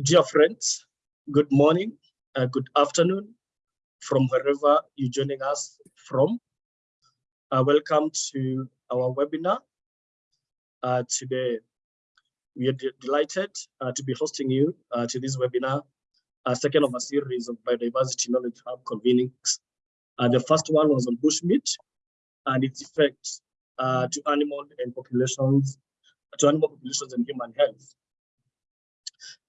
Dear friends, good morning, uh, good afternoon from wherever you're joining us from. Uh, welcome to our webinar. Uh, today, we are de delighted uh, to be hosting you uh, to this webinar, a second of a series of Biodiversity Knowledge Hub convenings. Uh, the first one was on bushmeat and its effects to animal and populations, to animal populations and human health.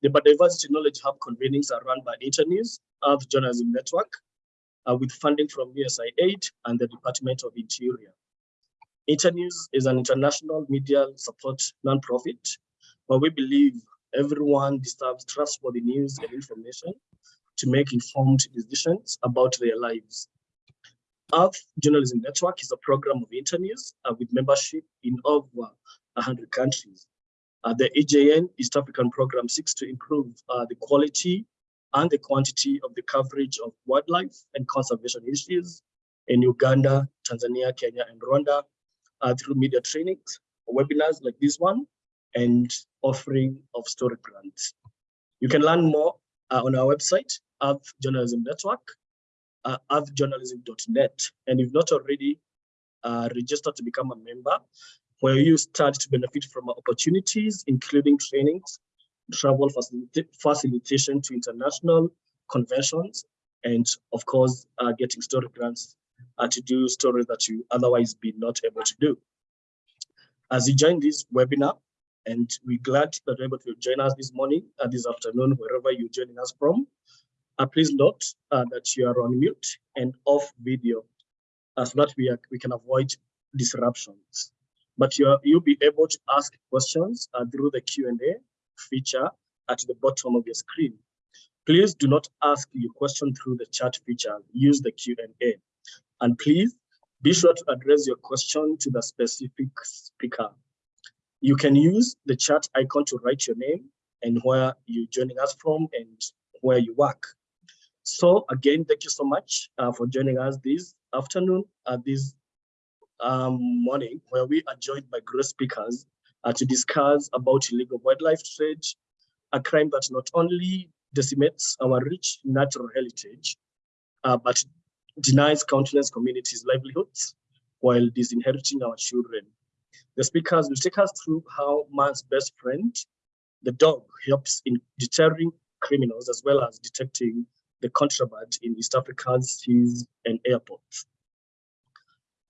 The Biodiversity Knowledge Hub convenings are run by Internews, Earth Journalism Network, uh, with funding from USAID and the Department of Interior. Internews is an international media support nonprofit where we believe everyone deserves trustworthy news and information to make informed decisions about their lives. Earth Journalism Network is a program of Internews uh, with membership in over 100 countries. Uh, the EJN East African program seeks to improve uh, the quality and the quantity of the coverage of wildlife and conservation issues in Uganda, Tanzania, Kenya, and Rwanda uh, through media trainings, webinars like this one, and offering of story grants. You can learn more uh, on our website, Earth Journalism Network, uh. And if not already uh, registered to become a member, where you start to benefit from opportunities, including trainings, travel facilitation to international conventions, and of course, uh, getting story grants uh, to do stories that you otherwise be not able to do. As you join this webinar, and we're glad that you're able to join us this morning, uh, this afternoon, wherever you're joining us from. Uh, please note uh, that you are on mute and off video uh, so that we, are, we can avoid disruptions but you you'll be able to ask questions uh, through the Q&A feature at the bottom of your screen. Please do not ask your question through the chat feature, use the Q&A. And please be sure to address your question to the specific speaker. You can use the chat icon to write your name and where you're joining us from and where you work. So again, thank you so much uh, for joining us this afternoon at this um, morning where we are joined by great speakers uh, to discuss about illegal wildlife trade, a crime that not only decimates our rich natural heritage, uh, but denies countless communities livelihoods while disinheriting our children. The speakers will take us through how man's best friend, the dog, helps in deterring criminals as well as detecting the contraband in East Africa's seas and airports.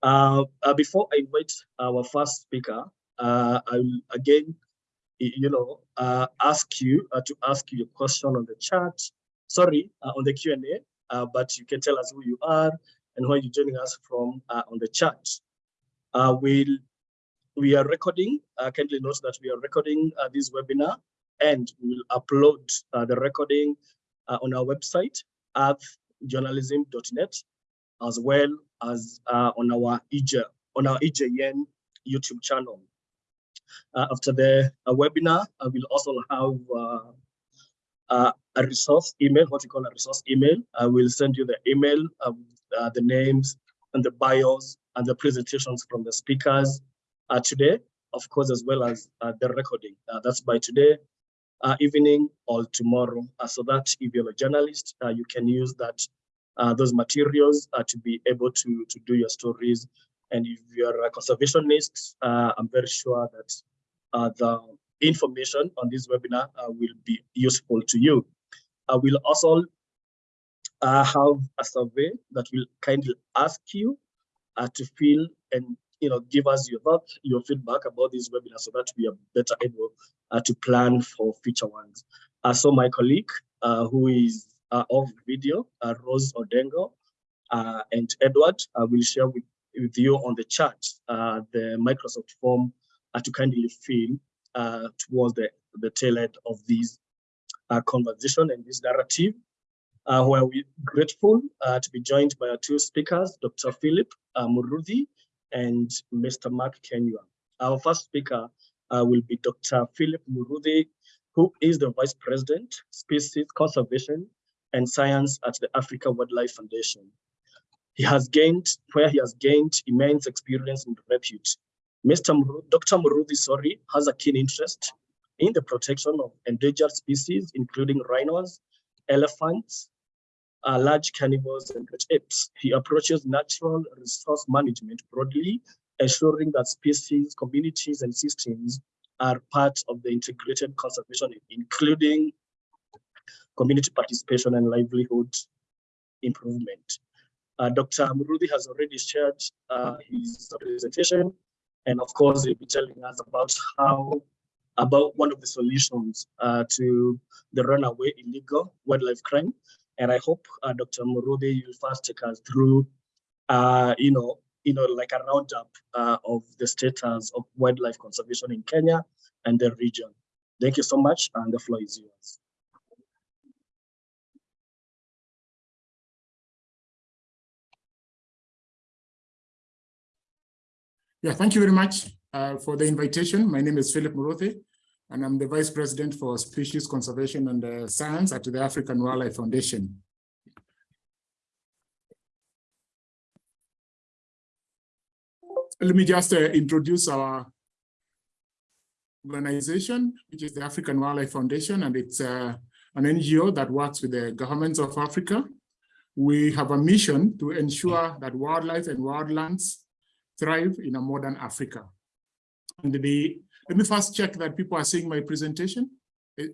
Uh, uh, before I invite our first speaker, uh, I will again, you know, uh, ask you uh, to ask you a question on the chat. Sorry, uh, on the Q&A, but you can tell us who you are and where you're joining us from on the chat. we'll, we are recording, kindly note that we are recording this webinar and we will upload the recording on our website at journalism.net as well as uh, on our EJ, on our EJN YouTube channel. Uh, after the uh, webinar, I will also have uh, uh, a resource email, what you call a resource email. I will send you the email, uh, the names and the bios and the presentations from the speakers today, of course, as well as the recording. that's by today evening or tomorrow, so that if you're a journalist, you can use that uh, those materials uh, to be able to, to do your stories. And if you're a conservationist, uh, I'm very sure that uh, the information on this webinar uh, will be useful to you. I will also uh, have a survey that will kindly ask you to fill and you know give us your your feedback about this webinar so that we are better able to plan for future ones. so my colleague, who is uh, of video, uh, Rose Odengo uh, and Edward will share with, with you on the chat the Microsoft form to kindly fill towards the, the tail end of this conversation and this narrative. Uh, where we're grateful uh, to be joined by our two speakers, Dr. Philip uh, and Mr. Mark Kenya. Our first speaker will be Dr. Philip Muruthi, who is the Vice President, Species Conservation and science at the Africa Wildlife Foundation. He has gained, where he has gained immense experience and repute. Mr. Dr. Muruthi, sorry, has a keen interest in the protection of endangered species, including rhinos, elephants, uh, large carnivores, and apes. He approaches natural resource management broadly, ensuring that species, communities, and systems are part of the integrated conservation, including community participation and livelihood improvement. Uh, Dr. Muruthi has already shared uh, his presentation, and of course, he'll be telling us about how, about one of the solutions uh, to the runaway illegal wildlife crime. And I hope uh, Dr. Muruthi, you'll first take us through, uh, you know, you know, like a roundup uh, of the status of wildlife conservation in Kenya and the region. Thank you so much, and the floor is yours. Yeah, thank you very much uh, for the invitation. My name is Philip Muruthi, and I'm the Vice President for Species Conservation and uh, Science at the African Wildlife Foundation. Let me just uh, introduce our organization, which is the African Wildlife Foundation, and it's uh, an NGO that works with the governments of Africa. We have a mission to ensure that wildlife and wildlands thrive in a modern Africa. And the, let me first check that people are seeing my presentation. Eh,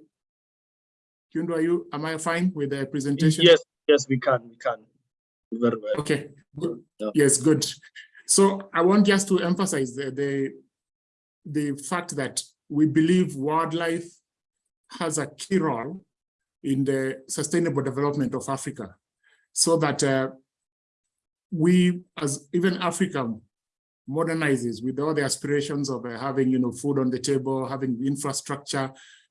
Kyundo, are you, am I fine with the presentation? Yes, yes, we can, we can. Very well. Okay, good. Yeah. yes, good. So I want just to emphasize the, the, the fact that we believe wildlife has a key role in the sustainable development of Africa so that uh, we as even Africa modernizes with all the aspirations of uh, having, you know, food on the table, having infrastructure,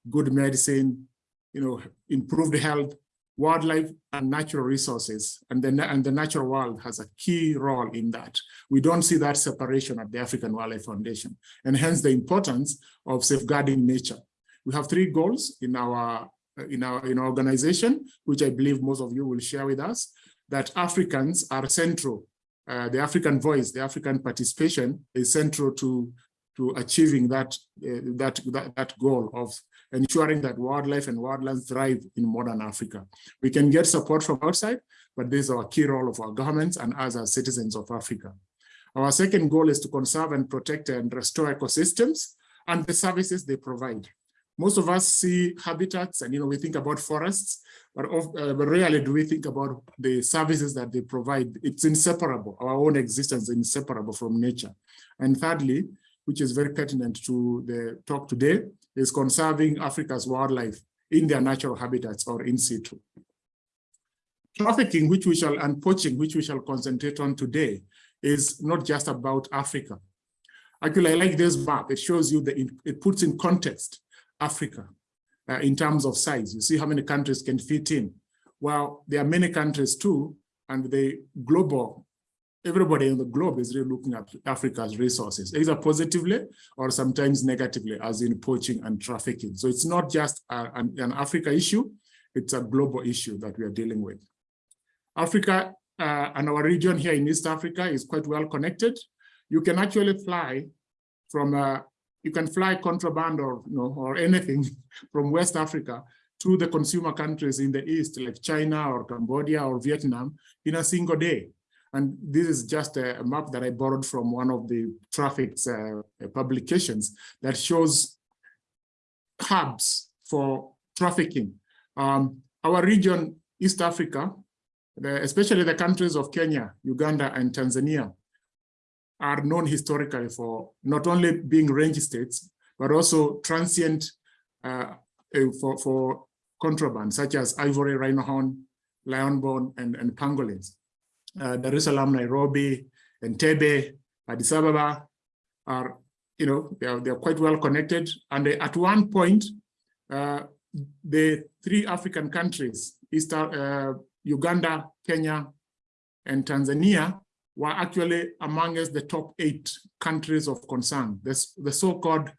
good medicine, you know, improved health, wildlife and natural resources. And the, and the natural world has a key role in that. We don't see that separation at the African Wildlife Foundation, and hence the importance of safeguarding nature. We have three goals in our in our in our organization, which I believe most of you will share with us, that Africans are central uh, the African voice, the African participation is central to, to achieving that, uh, that, that, that goal of ensuring that wildlife and wildlands thrive in modern Africa. We can get support from outside, but this is our key role of our governments and us as citizens of Africa. Our second goal is to conserve and protect and restore ecosystems and the services they provide. Most of us see habitats and, you know, we think about forests, but, of, uh, but rarely do we think about the services that they provide. It's inseparable. Our own existence is inseparable from nature. And thirdly, which is very pertinent to the talk today, is conserving Africa's wildlife in their natural habitats or in situ. Trafficking, which we shall, and poaching, which we shall concentrate on today, is not just about Africa. Actually, I like this map. It shows you that it puts in context Africa uh, in terms of size. You see how many countries can fit in. Well, there are many countries too, and the global, everybody in the globe is really looking at Africa's resources, either positively or sometimes negatively, as in poaching and trafficking. So it's not just a, an, an Africa issue, it's a global issue that we are dealing with. Africa uh, and our region here in East Africa is quite well connected. You can actually fly from uh, you can fly contraband or you know or anything from West Africa to the consumer countries in the East, like China or Cambodia or Vietnam, in a single day. And this is just a, map that I borrowed from one of the traffic's uh, publications that shows hubs for trafficking. Um, our region, East Africa, the, especially the countries of Kenya, Uganda, and Tanzania, are known historically for not only being range states, but also transient uh, uh, for, for contraband, such as ivory, rhino horn, lion bone, and, and pangolins. Uh, Dar es Salaam, Nairobi, Entebbe, Addis Ababa are, you know, they are, they are quite well connected. And at one point, uh, the three African countries, East, uh, Uganda, Kenya, and Tanzania were actually amongst the top eight countries of concern, this, the so-called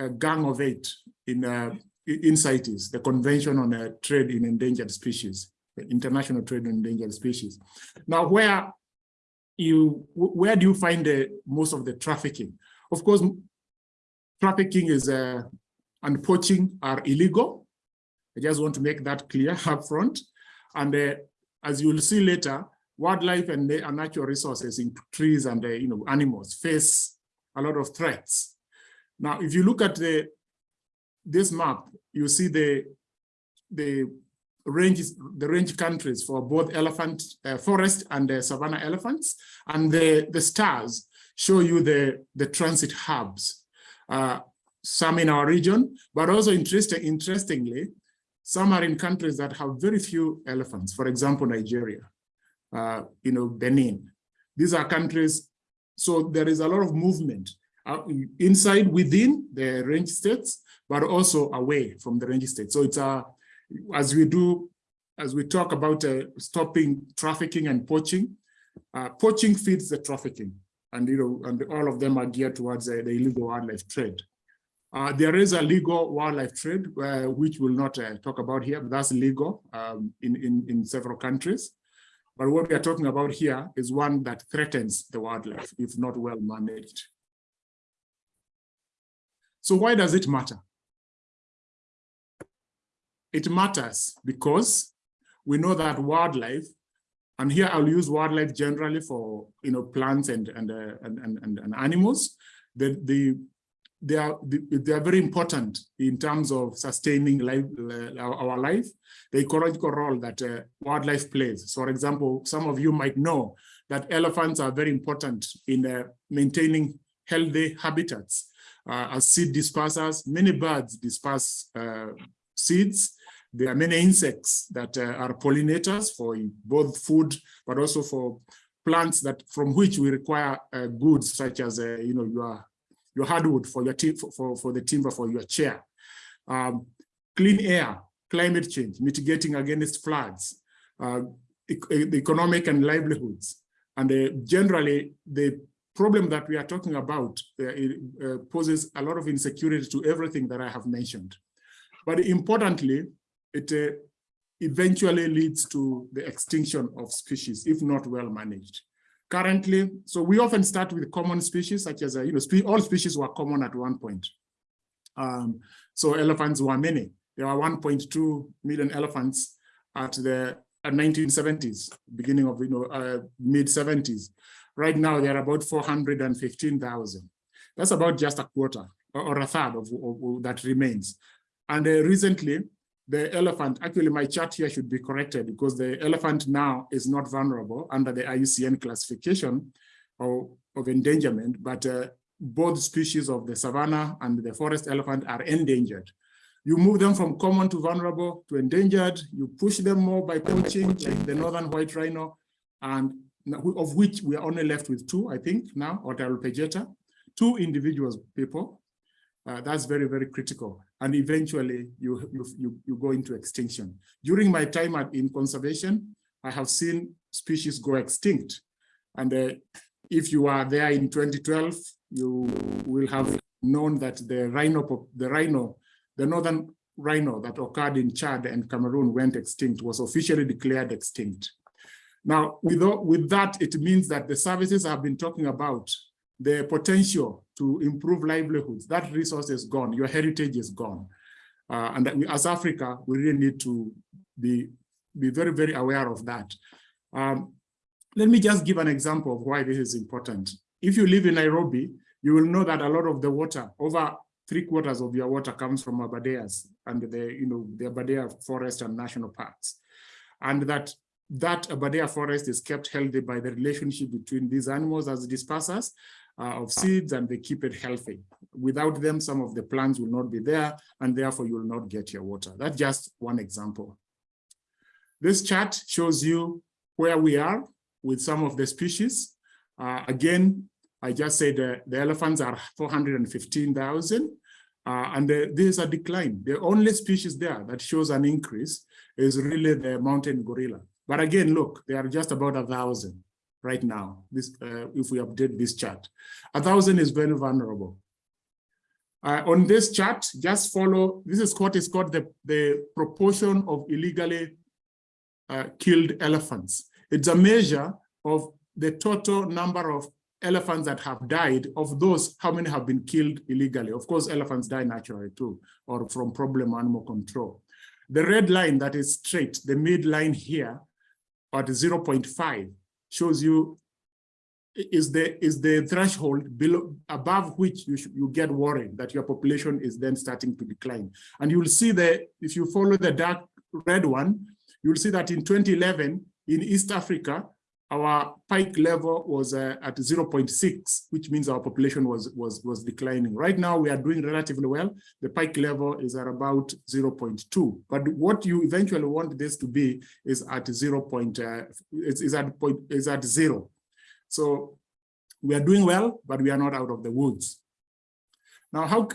uh, Gang of Eight in, uh, in CITES, the Convention on uh, Trade in Endangered Species, the International Trade in Endangered Species. Now, where you where do you find the most of the trafficking? Of course, trafficking is uh, and poaching are illegal. I just want to make that clear up front. And uh, as you will see later, wildlife and, natural resources in trees and uh, you know animals face a lot of threats. Now, if you look at the this map, you see the the ranges, the range countries for both elephant uh, forest and the savanna elephants, and the the stars show you the the transit hubs. Uh, some in our region, but also interesting, interestingly, some are in countries that have very few elephants. For example, Nigeria, uh, you know, Benin. These are countries, so there is a lot of movement uh, inside within the range states, but also away from the range states. So it's a, as we do, as we talk about uh, stopping trafficking and poaching, uh, poaching feeds the trafficking, and you know, and all of them are geared towards uh, the illegal wildlife trade. Uh, there is a legal wildlife trade, uh, which we'll not uh, talk about here, but that's legal um, in, in, in several countries. But what we are talking about here is one that threatens the wildlife if not well managed. So why does it matter? It matters because we know that wildlife, and here I'll use wildlife generally for you know plants and and uh, and, and, and animals. The the they are they are very important in terms of sustaining life, our life, the ecological role that uh, wildlife plays. So, for example, some of you might know that elephants are very important in uh, maintaining healthy habitats. Uh, as seed dispersers, many birds disperse uh, seeds. There are many insects that uh, are pollinators for both food, but also for plants that from which we require goods such as, you know, your your hardwood for your for, for, for the timber for your chair. Um, clean air, climate change, mitigating against floods, uh, e economic and livelihoods. And uh, generally, the problem that we are talking about uh, uh, poses a lot of insecurity to everything that I have mentioned. But importantly, it uh, eventually leads to the extinction of species if not well managed. Currently, so we often start with common species, such as, uh, you know, spe all species were common at one point. Um, so elephants were many. There were 1.2 million elephants at the at 1970s, beginning of, you know, uh, mid 70s. Right now, there are about 415,000. That's about just a quarter or, or a third of, of, of, that remains. And uh, recently, the elephant, actually my chart here should be corrected because the elephant now is not vulnerable under the IUCN classification of, of endangerment, but uh, both species of the savanna and the forest elephant are endangered. You move them from common to vulnerable to endangered, you push them more by poaching, like the northern white rhino, and of which we are only left with two, I think, now, Ol Pejeta, two individuals, people, uh, that's very, very critical. And eventually you, you, you, go into extinction. During my time at, in conservation, I have seen species go extinct. And uh, if you are there in 2012, you will have known that the rhino, the rhino, the northern rhino that occurred in Chad and Cameroon went extinct, was officially declared extinct. Now, with, with that, it means that the services I've been talking about the potential to improve livelihoods, that resource is gone, your heritage is gone. Uh, and we, as Africa, we really need to be, be very, very aware of that. Um, let me just give an example of why this is important. If you live in Nairobi, you will know that a lot of the water, over three quarters of your water comes from Aberdares and the, you know, the Aberdare Forest and National Parks. And that that Aberdare forest is kept healthy by the relationship between these animals as dispersers uh, of seeds and they keep it healthy. Without them, some of the plants will not be there and therefore you will not get your water. That's just one example. This chart shows you where we are with some of the species. Uh, again, I just said uh, the elephants are 415,000 uh, and the, there's a decline. The only species there that shows an increase is really the mountain gorilla. But again, look, they are just about a thousand right now, this, uh, if we update this chart. A thousand is very vulnerable. Uh, on this chart, just follow, this is what is called the, the proportion of illegally uh, killed elephants. It's a measure of the total number of elephants that have died, of those, how many have been killed illegally? Of course, elephants die naturally too, or from problem animal control. The red line that is straight, the midline here at 0.5 shows you is the is the threshold below above which you should, you get worried that your population is then starting to decline. And you will see that if you follow the dark red one you will see that in 2011 in east africa our pike level was uh, at 0.6 which means our population was was was declining right now we are doing relatively well the pike level is at about 0.2 but what you eventually want this to be is at 0. Uh, is, is at point is at zero so we are doing well, but we are not out of the woods. Now, how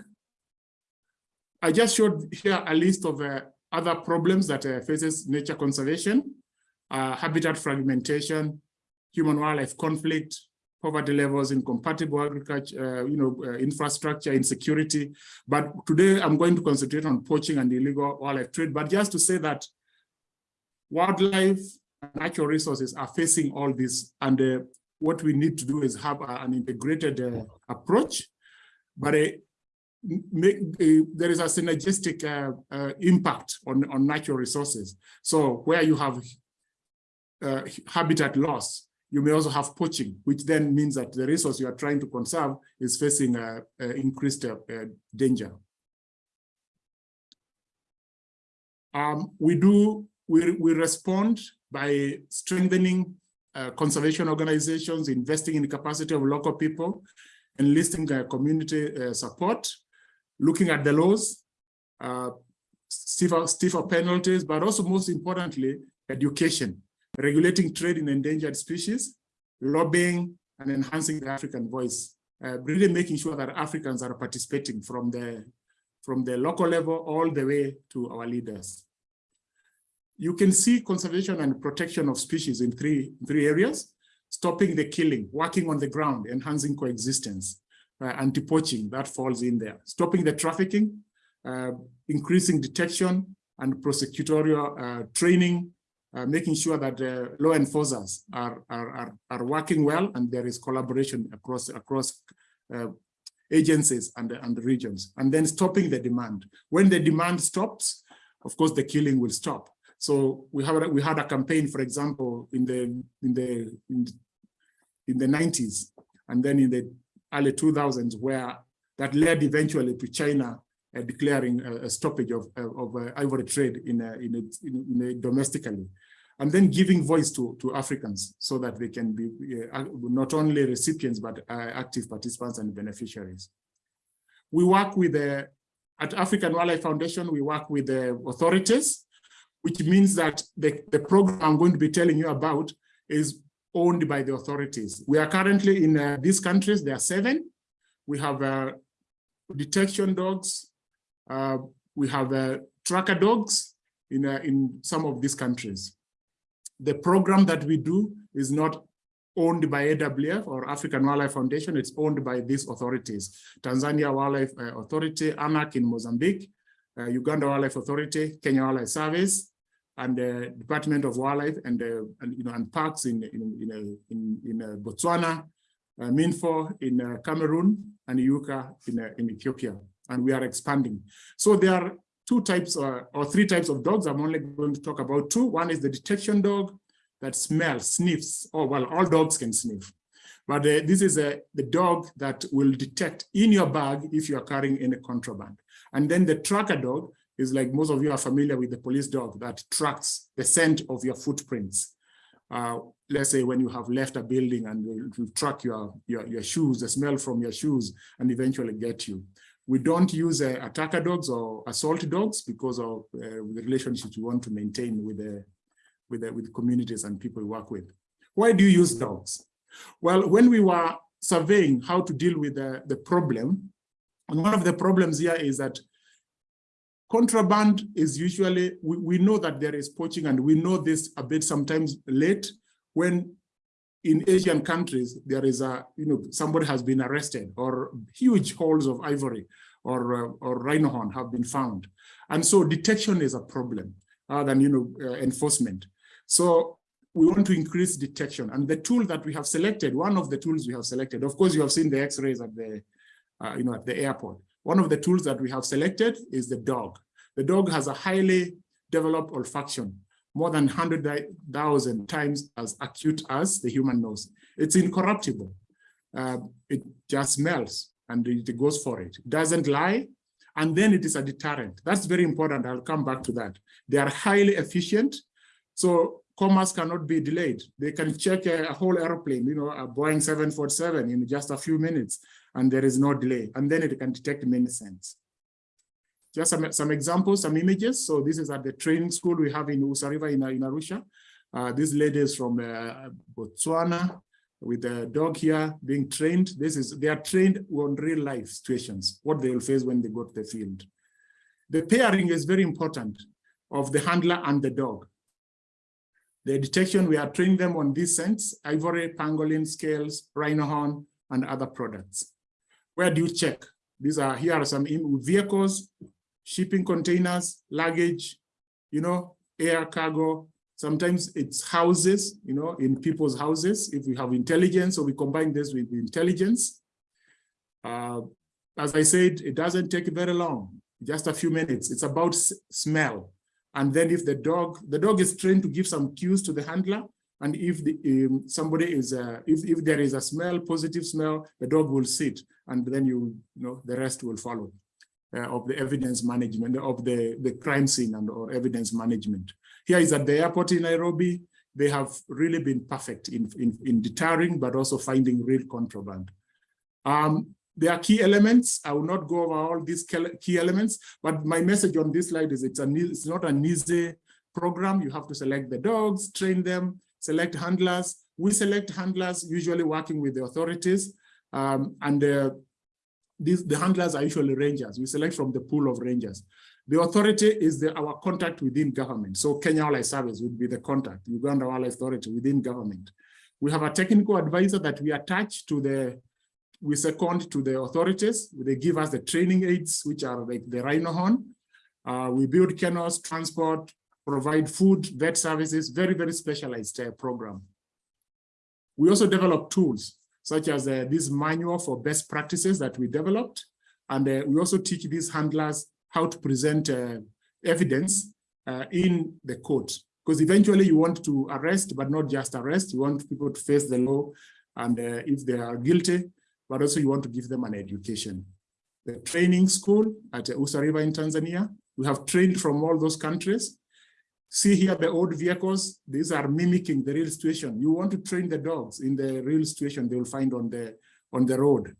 I just showed here a list of uh, other problems that uh, faces nature conservation, uh, habitat fragmentation, human-wildlife conflict, poverty levels, incompatible agriculture, uh, you know, uh, infrastructure, insecurity. But today I'm going to concentrate on poaching and illegal wildlife trade. But just to say that wildlife and natural resources are facing all this, and uh, what we need to do is have an integrated uh, approach, but a, make, a, there is a synergistic uh, uh, impact on, on natural resources. So where you have uh, habitat loss, you may also have poaching, which then means that the resource you are trying to conserve is facing increased uh, danger. Um, we do, we, we respond by strengthening uh, conservation organizations, investing in the capacity of local people, enlisting uh, community uh, support, looking at the laws, uh, stiffer, stiffer penalties, but also most importantly, education, regulating trade in endangered species, lobbying, and enhancing the African voice, uh, really making sure that Africans are participating from the, from the local level all the way to our leaders. You can see conservation and protection of species in three, three areas, stopping the killing, working on the ground, enhancing coexistence, uh, anti-poaching, that falls in there, stopping the trafficking, uh, increasing detection and prosecutorial uh, training, uh, making sure that uh, law enforcers are, are, are, are, working well and there is collaboration across, across uh, agencies and, and regions, and then stopping the demand. When the demand stops, of course, the killing will stop. So we have we had a campaign, for example, in the in the in the 90s and then in the early 2000s, where that led eventually to China uh, declaring a, a, stoppage of of uh, ivory trade in a, in, a, in domestically, and then giving voice to to Africans so that they can be uh, not only recipients but uh, active participants and beneficiaries. We work with the at African Wildlife Foundation. We work with the authorities which means that the, the program I'm going to be telling you about is owned by the authorities. We are currently in uh, these countries, there are seven. We have uh, detection dogs, uh, we have uh, tracker dogs in, uh, in some of these countries. The program that we do is not owned by AWF or African Wildlife Foundation, it's owned by these authorities. Tanzania Wildlife uh, Authority, ANAC in Mozambique, Uganda Wildlife Authority, Kenya Wildlife Service, and the Department of Wildlife and, uh, and you know and parks in in in in, in uh, Botswana, uh, MINFOF in uh, Cameroon, and Yuka in uh, in Ethiopia, and we are expanding. So there are two types uh, or three types of dogs. I'm only going to talk about two. One is the detection dog that smells, sniffs. Oh well, all dogs can sniff, but this is a the dog that will detect in your bag if you are carrying any contraband. And then the tracker dog is like most of you are familiar with the police dog that tracks the scent of your footprints. Uh, let's say when you have left a building and will track your, your, your shoes, the smell from your shoes, and eventually get you. We don't use uh, attacker dogs or assault dogs because of uh, the relationships we want to maintain with the, with the with communities and people we work with. Why do you use dogs? Well, when we were surveying how to deal with the, the problem, and one of the problems here is that Contraband is usually, we, we know that there is poaching and we know this a bit sometimes late when in Asian countries, there is a, you know, somebody has been arrested or huge holes of ivory or, uh, or rhino horn have been found. And so detection is a problem rather than, you know, uh, enforcement. So we want to increase detection. And the tool that we have selected, one of the tools we have selected, of course, you have seen the x-rays at the, uh, you know, at the airport. One of the tools that we have selected is the dog. The dog has a highly developed olfaction, more than 100,000 times as acute as the human nose. It's incorruptible. Uh, it just smells and it goes for it. it. Doesn't lie, and then it is a deterrent. That's very important. I'll come back to that. They are highly efficient. So commerce cannot be delayed. They can check a, a, whole airplane, you know, a Boeing 747 in just a few minutes, and there is no delay. And then it can detect many scents. Just some, some examples, some images. So this is at the training school we have in Usa River in, in Arusha. Uh, this lady is from uh, Botswana with the dog here being trained. This is, they are trained on real life situations, what they will face when they go to the field. The pairing is very important of the handler and the dog. The detection, we are training them on these scents, ivory, pangolin, scales, rhino horn, and other products. Where do you check? These are, here are some vehicles, shipping containers, luggage, you know, air cargo. Sometimes it's houses, you know, in people's houses. If we have intelligence, or we combine this with intelligence. Uh, as I said, it doesn't take very long, just a few minutes. It's about smell. And then if the dog, the dog is trained to give some cues to the handler. And if the, um, somebody is, uh, if, if there is a smell, positive smell, the dog will sit and then you, you know, the rest will follow of the evidence management of the, the crime scene and or evidence management. Here is at the airport in Nairobi. They have really been perfect in, in, in deterring, but also finding real contraband. Um, there are key elements. I will not go over all these key elements, but my message on this slide is it's, a, it's not an easy program. You have to select the dogs, train them, select handlers. We select handlers, usually working with the authorities. Um, and uh, these, the handlers are usually rangers. We select from the pool of rangers. The authority is the, our contact within government. So Kenya Wildlife Service would be the contact, Uganda Wildlife Authority within government. We have a technical advisor that we attach to the we second to the authorities. They give us the training aids, which are like the rhino horn. Uh, we build kennels, transport, provide food, vet services, very, very specialized uh, program. We also develop tools, such as uh, this manual for best practices that we developed. And uh, we also teach these handlers how to present uh, evidence uh, in the court. Because eventually you want to arrest, but not just arrest, you want people to face the law. And if they are guilty, but also you want to give them an education. The training school at Usa River in Tanzania, we have trained from all those countries. See here the old vehicles, these are mimicking the real situation. You want to train the dogs in the real situation they will find on the, on the road.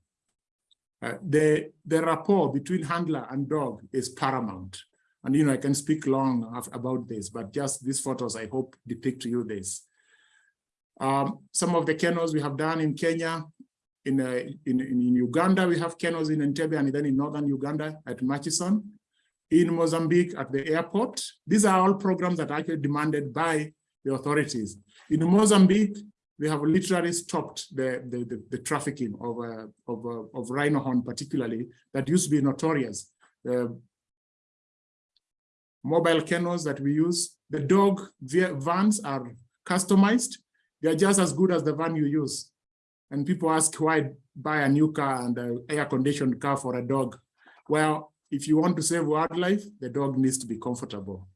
Uh, the, the rapport between handler and dog is paramount. And, you know, I can speak long about this, but just these photos, I hope, depict to you this. Um, some of the kennels we have done in Kenya, in, uh, in, in Uganda, we have kennels in Entebbe and then in northern Uganda at Murchison. In Mozambique at the airport. These are all programs that are actually demanded by the authorities. In Mozambique, we have literally stopped the, the, the, the trafficking of, uh, of, uh, of rhino horn particularly, that used to be notorious. The mobile kennels that we use, the dog vans are customized. They're just as good as the van you use. And people ask why buy a new car and an air-conditioned car for a dog. Well, if you want to save wildlife, the dog needs to be comfortable.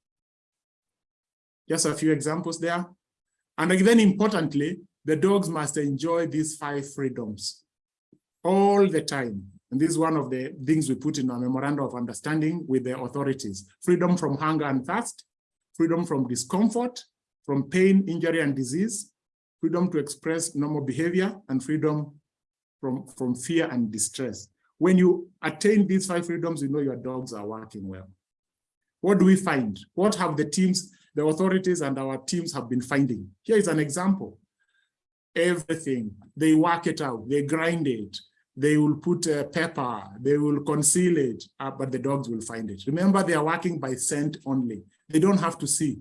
Just a few examples there. And then importantly, the dogs must enjoy these five freedoms all the time. And this is one of the things we put in our memorandum of understanding with the authorities. Freedom from hunger and thirst, freedom from discomfort, from pain, injury, and disease, freedom to express normal behavior, and freedom from, from fear and distress. When you attain these five freedoms, you know your dogs are working well. What do we find? What have the teams, the authorities and our teams have been finding? Here is an example. Everything, they work it out, they grind it, they will put uh, pepper, they will conceal it, uh, but the dogs will find it. Remember, they are working by scent only. They don't have to see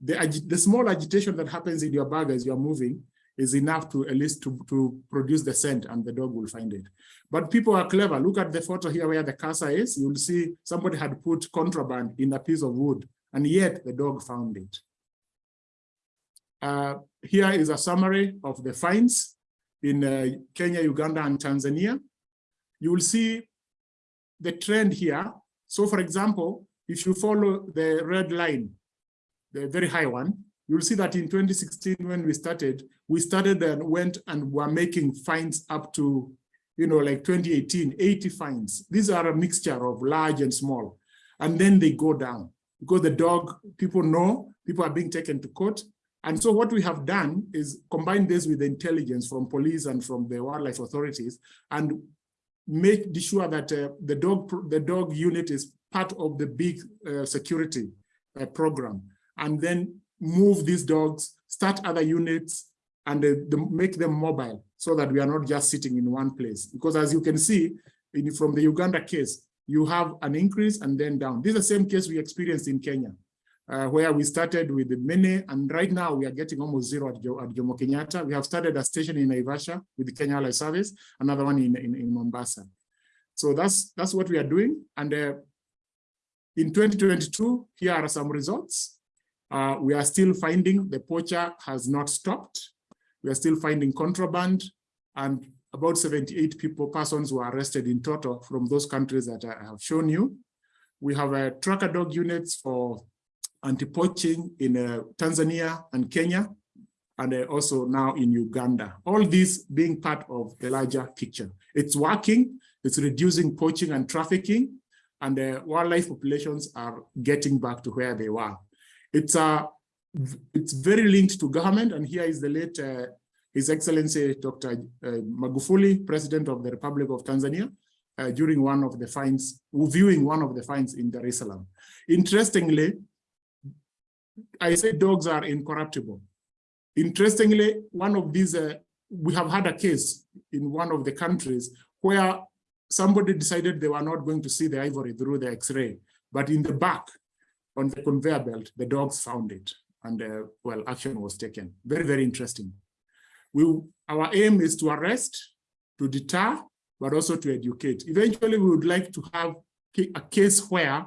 the, the small agitation that happens in your bag as you're moving is enough to at least to, to produce the scent and the dog will find it. But people are clever. Look at the photo here where the cursor is. You'll see somebody had put contraband in a piece of wood and yet the dog found it. Uh, here is a summary of the fines in uh, Kenya, Uganda, and Tanzania. You will see the trend here. So for example, if you follow the red line, the very high one, you'll see that in 2016, when we started, we started and went and were making fines up to, you know, like 2018, 80 fines. These are a mixture of large and small. And then they go down because the dog, people know, people are being taken to court. And so what we have done is combine this with the intelligence from police and from the wildlife authorities and make sure that uh, the dog the dog unit is part of the big uh, security uh, program and then move these dogs, start other units and uh, the, make them mobile so that we are not just sitting in one place. Because as you can see in, from the Uganda case, you have an increase and then down. This is the same case we experienced in Kenya, uh, where we started with the many, and right now we are getting almost zero at, at Jomo Kenyatta. We have started a station in Naivasha with the Kenya Wildlife Service, another one in, in, in Mombasa. So that's that's what we are doing. And uh, in 2022, here are some results. Uh, we are still finding the poacher has not stopped. We are still finding contraband and about 78 people, persons were arrested in total from those countries that I have shown you. We have a tracker dog units for anti-poaching in uh, Tanzania and Kenya, and uh, also now in Uganda. All these being part of the larger picture. It's working, it's reducing poaching and trafficking, and the wildlife populations are getting back to where they were. It's, uh, it's very linked to government, and here is the late uh, his Excellency Dr. Uh, Magufuli, President of the Republic of Tanzania, uh, during one of the finds, viewing one of the finds in Salaam. Interestingly, I say dogs are incorruptible. Interestingly, one of these, uh, we have had a case in one of the countries where somebody decided they were not going to see the ivory through the x-ray, but in the back on the conveyor belt, the dogs found it and uh, well, action was taken. Very, very interesting. We, our aim is to arrest, to deter, but also to educate. Eventually, we would like to have a case where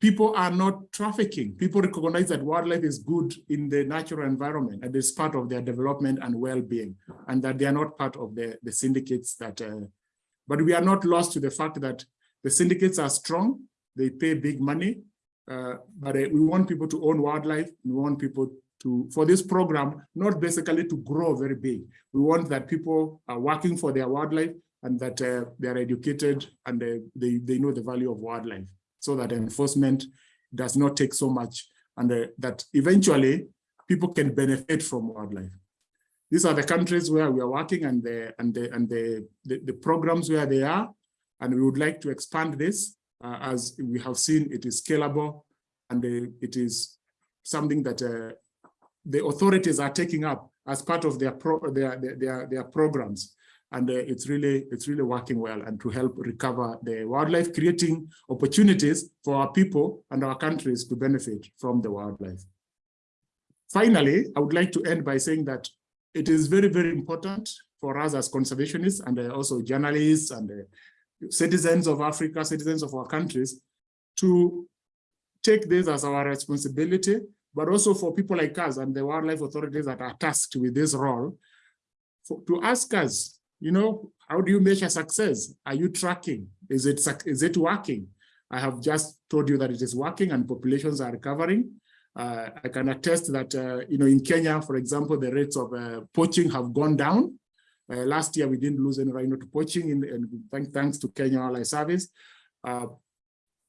people are not trafficking. People recognize that wildlife is good in the natural environment and it's part of their development and well-being, and that they are not part of the, the syndicates that, uh, but we are not lost to the fact that the syndicates are strong, they pay big money, but uh, we want people to own wildlife, we want people to for this program, not basically to grow very big. We want that people are working for their wildlife and that uh, they are educated and uh, they, they know the value of wildlife so that enforcement does not take so much and uh, that eventually people can benefit from wildlife. These are the countries where we are working and the and the and the, the, the programs where they are. And we would like to expand this uh, as we have seen it is scalable and uh, it is something that uh, the authorities are taking up as part of their their, their their programs. And uh, it's really it's really working well and to help recover the wildlife creating opportunities for our people and our countries to benefit from the wildlife. Finally i would like to end by saying that it is very very important for us as conservationists and uh, also journalists and uh, citizens of africa citizens of our countries to take this as our responsibility but also for people like us and the wildlife authorities that are tasked with this role, for, to ask us, you know, how do you measure success? Are you tracking? Is it, is it working? I have just told you that it is working and populations are recovering. Uh, I can attest that, uh, you know, in Kenya, for example, the rates of uh, poaching have gone down. Uh, last year, we didn't lose any rhino to poaching, in, and thank, thanks to Kenya Wildlife Service. Uh,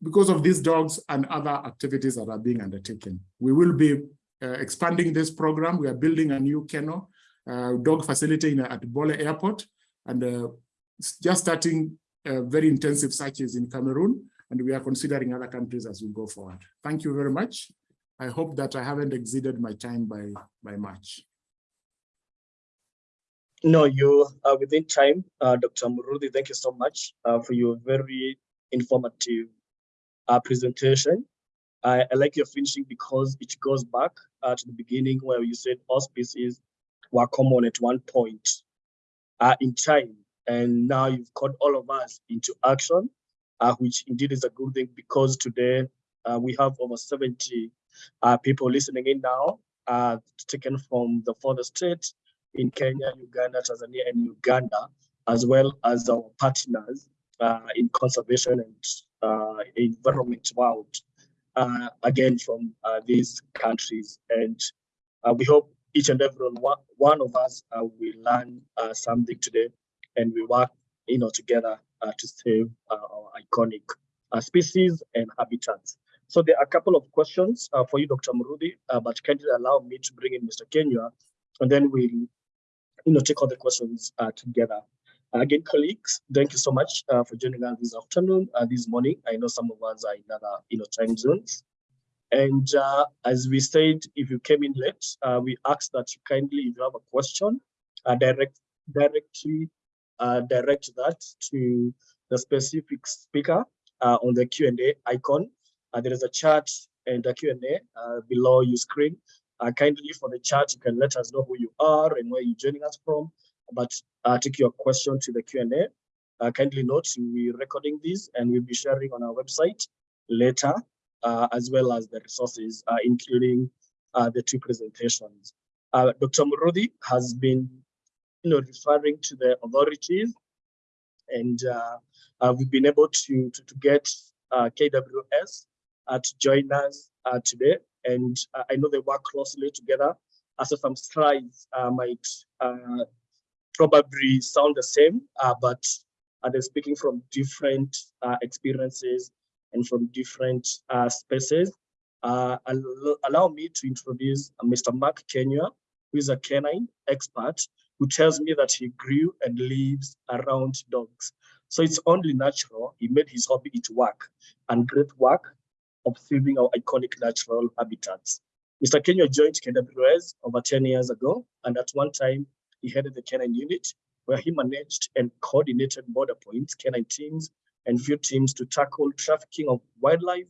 because of these dogs and other activities that are being undertaken. We will be uh, expanding this program. We are building a new kennel uh, dog facility in, at Bole Airport and uh, just starting uh, very intensive searches in Cameroon. And we are considering other countries as we go forward. Thank you very much. I hope that I haven't exceeded my time by, by much. No, you are within time, uh, Dr. Muruthi. Thank you so much uh, for your very informative uh, presentation. I, I, like your finishing because it goes back uh, to the beginning where you said all species were common at one point uh, in time. And now you've called all of us into action, uh, which indeed is a good thing because today uh, we have over 70 uh, people listening in now uh, taken from the further states in Kenya, Uganda, Tanzania, and Uganda, as well as our partners uh, in conservation and uh, environment world, uh, again from uh, these countries. And uh, we hope each and every one, of us uh, will learn something today and we work you know, together to save our iconic species and habitats. So there are a couple of questions for you, Dr. Muruthi, but kindly allow me to bring in Mr. Kenya, and then we'll you know, take all the questions together. Again, colleagues, thank you so much uh, for joining us this afternoon, uh, this morning. I know some of us are in other you know, time zones. And uh, as we said, if you came in late, uh, we ask that you kindly, if you have a question, uh, direct directly uh, direct that to the specific speaker on the Q&A icon. there is a chat and a Q&A below your screen. Kindly for the chat, you can let us know who you are and where you're joining us from but uh, take your question to the Q&A. Uh, kindly note, we're recording this and we'll be sharing on our website later, uh, as well as the resources, uh, including uh, the two presentations. Uh, Dr. Muruthi has been you know, referring to the authorities and we've been able to, to, to get KWS to join us today. And I know they work closely together. So some slides might probably sound the same, uh, but uh, they're speaking from different uh, experiences and from different uh, spaces. Uh, allow me to introduce Mr. Mark Kenya, who is a canine expert, who tells me that he grew and lives around dogs. So it's only natural he made his hobby it work and great work saving our iconic natural habitats. Mr. Kenya joined KWS over 10 years ago, and at one time he headed the canine unit where he managed and coordinated border points, canine teams, and field teams to tackle trafficking of wildlife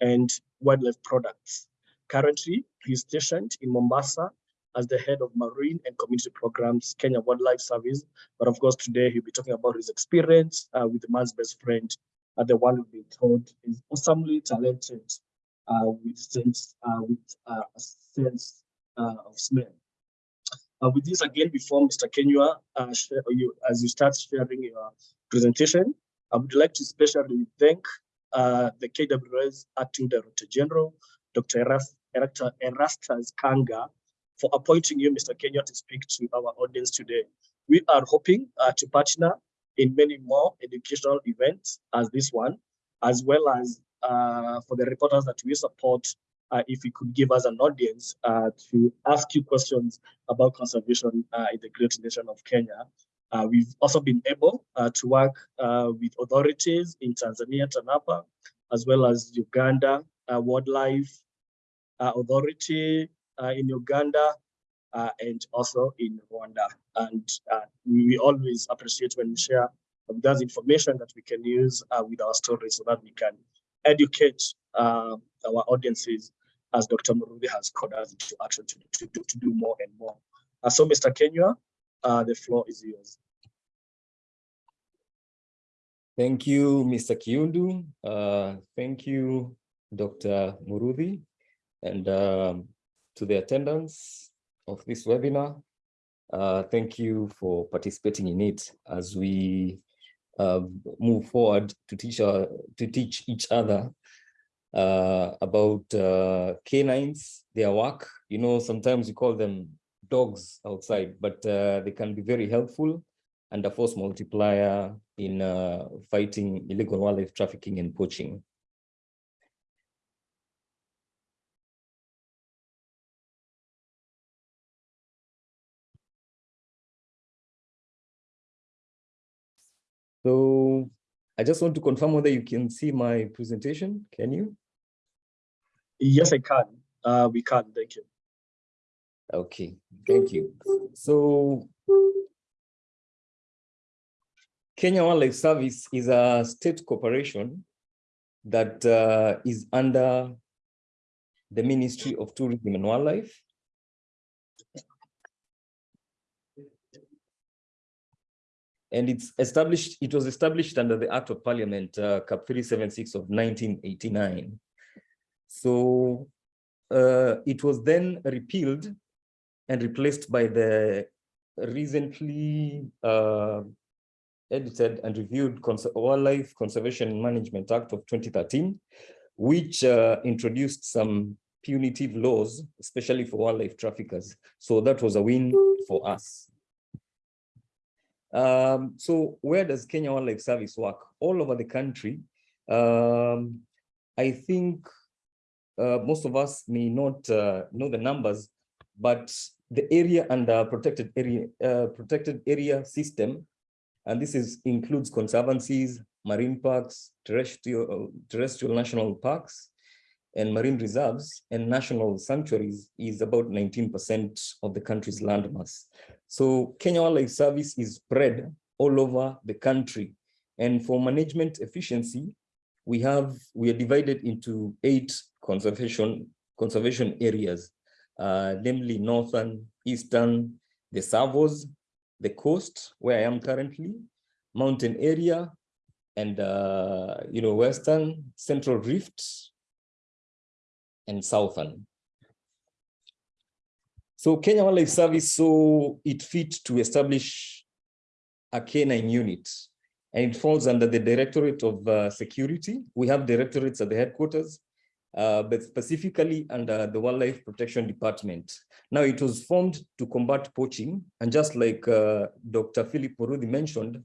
and wildlife products. Currently, he's stationed in Mombasa as the head of marine and community programs, Kenya Wildlife Service. But of course, today he'll be talking about his experience uh, with the man's best friend, uh, the one we've been told is awesomely talented uh, with sense, uh, with uh, a sense uh, of smell. Uh, with this again, before Mr. Kenya, uh, you, as you start sharing your presentation, I would like to especially thank the KWS Acting Director General, Dr. Erastus Kanga, for appointing you, Mr. Kenya, to speak to our audience today. We are hoping to partner in many more educational events as this one, as well as uh, for the reporters that we support uh, if you could give us an audience uh, to ask you questions about conservation uh, in the great nation of Kenya. Uh, we've also been able uh, to work with authorities in Tanzania, TANAPA, as well as Uganda, Wildlife Authority in Uganda, and also in Rwanda. And we always appreciate when we share with information that we can use with our stories so that we can educate uh, our audiences as Dr. Muruthi has called us into action to, to, to, to do more and more. Uh, so Mr. Kenya, uh, the floor is yours. Thank you, Mr. Kiundu. Uh, thank you, Dr. Muruthi, and um, to the attendants of this webinar. Uh, thank you for participating in it as we uh, move forward to teach, our, to teach each other uh, about uh, canines, their work. You know, sometimes you call them dogs outside, but uh, they can be very helpful and a force multiplier in uh, fighting illegal wildlife trafficking and poaching. I just want to confirm whether you can see my presentation. Can you? Yes, I can. Uh, we can. Thank you. Okay, thank you. So Kenya Wildlife Service is a state corporation that uh, is under the Ministry of Tourism and Wildlife. And it's established, it was established under the Act of Parliament, uh, Cap 376 of 1989. So uh, it was then repealed and replaced by the recently uh, edited and reviewed Cons Wildlife Conservation Management Act of 2013, which uh, introduced some punitive laws, especially for wildlife traffickers. So that was a win for us. Um, so where does Kenya Wildlife Service work? All over the country. Um, I think uh, most of us may not uh, know the numbers, but the area under protected area uh, protected area system, and this is includes conservancies, marine parks, terrestrial terrestrial national parks, and marine reserves and national sanctuaries is about 19% of the country's landmass. So Kenya Wildlife Service is spread all over the country. And for management efficiency, we have we are divided into eight conservation conservation areas, uh, namely northern, eastern, the Tsavos, the coast where I am currently, mountain area, and uh, you know western, central rift, and southern. So Kenya Wildlife Service saw it fit to establish a canine unit and it falls under the Directorate of uh, Security. We have directorates at the headquarters, uh, but specifically under the Wildlife Protection Department. Now it was formed to combat poaching and just like uh, Dr. Philip Muruthi mentioned,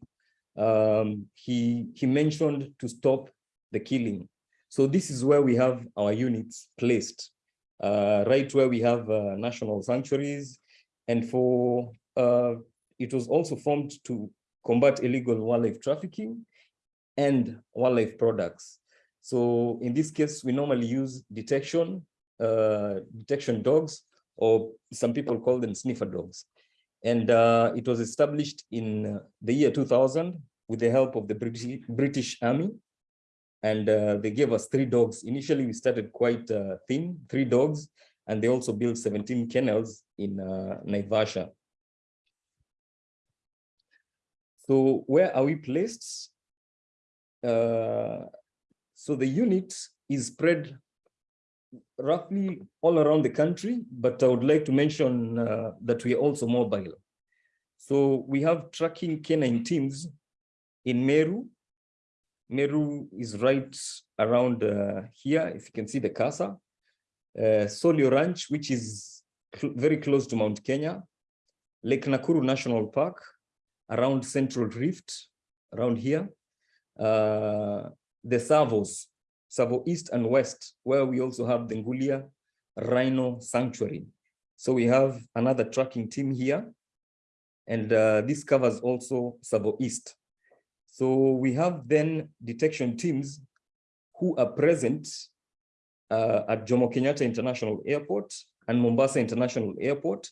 um, he, he mentioned to stop the killing. So this is where we have our units placed, right where we have uh, national sanctuaries. And for uh, it was also formed to combat illegal wildlife trafficking and wildlife products. So in this case, we normally use detection, uh, detection dogs, or some people call them sniffer dogs. And uh, it was established in the year 2000 with the help of the British, British Army and uh, they gave us three dogs. Initially, we started quite uh, thin, three dogs, and they also built 17 kennels in uh, Naivasha. So where are we placed? Uh, so the unit is spread roughly all around the country, but I would like to mention uh, that we are also mobile. So we have tracking canine teams in Meru, Meru is right around uh, here, if you can see the casa. Uh, Solio Ranch, which is cl very close to Mount Kenya. Lake Nakuru National Park, around Central Rift, around here. Uh, the Tsavos, Tsavo East and West, where we also have the Ngulia Rhino Sanctuary. So we have another tracking team here. And uh, this covers also Tsavo East. So we have then detection teams who are present uh, at Jomo Kenyatta International Airport and Mombasa International Airport,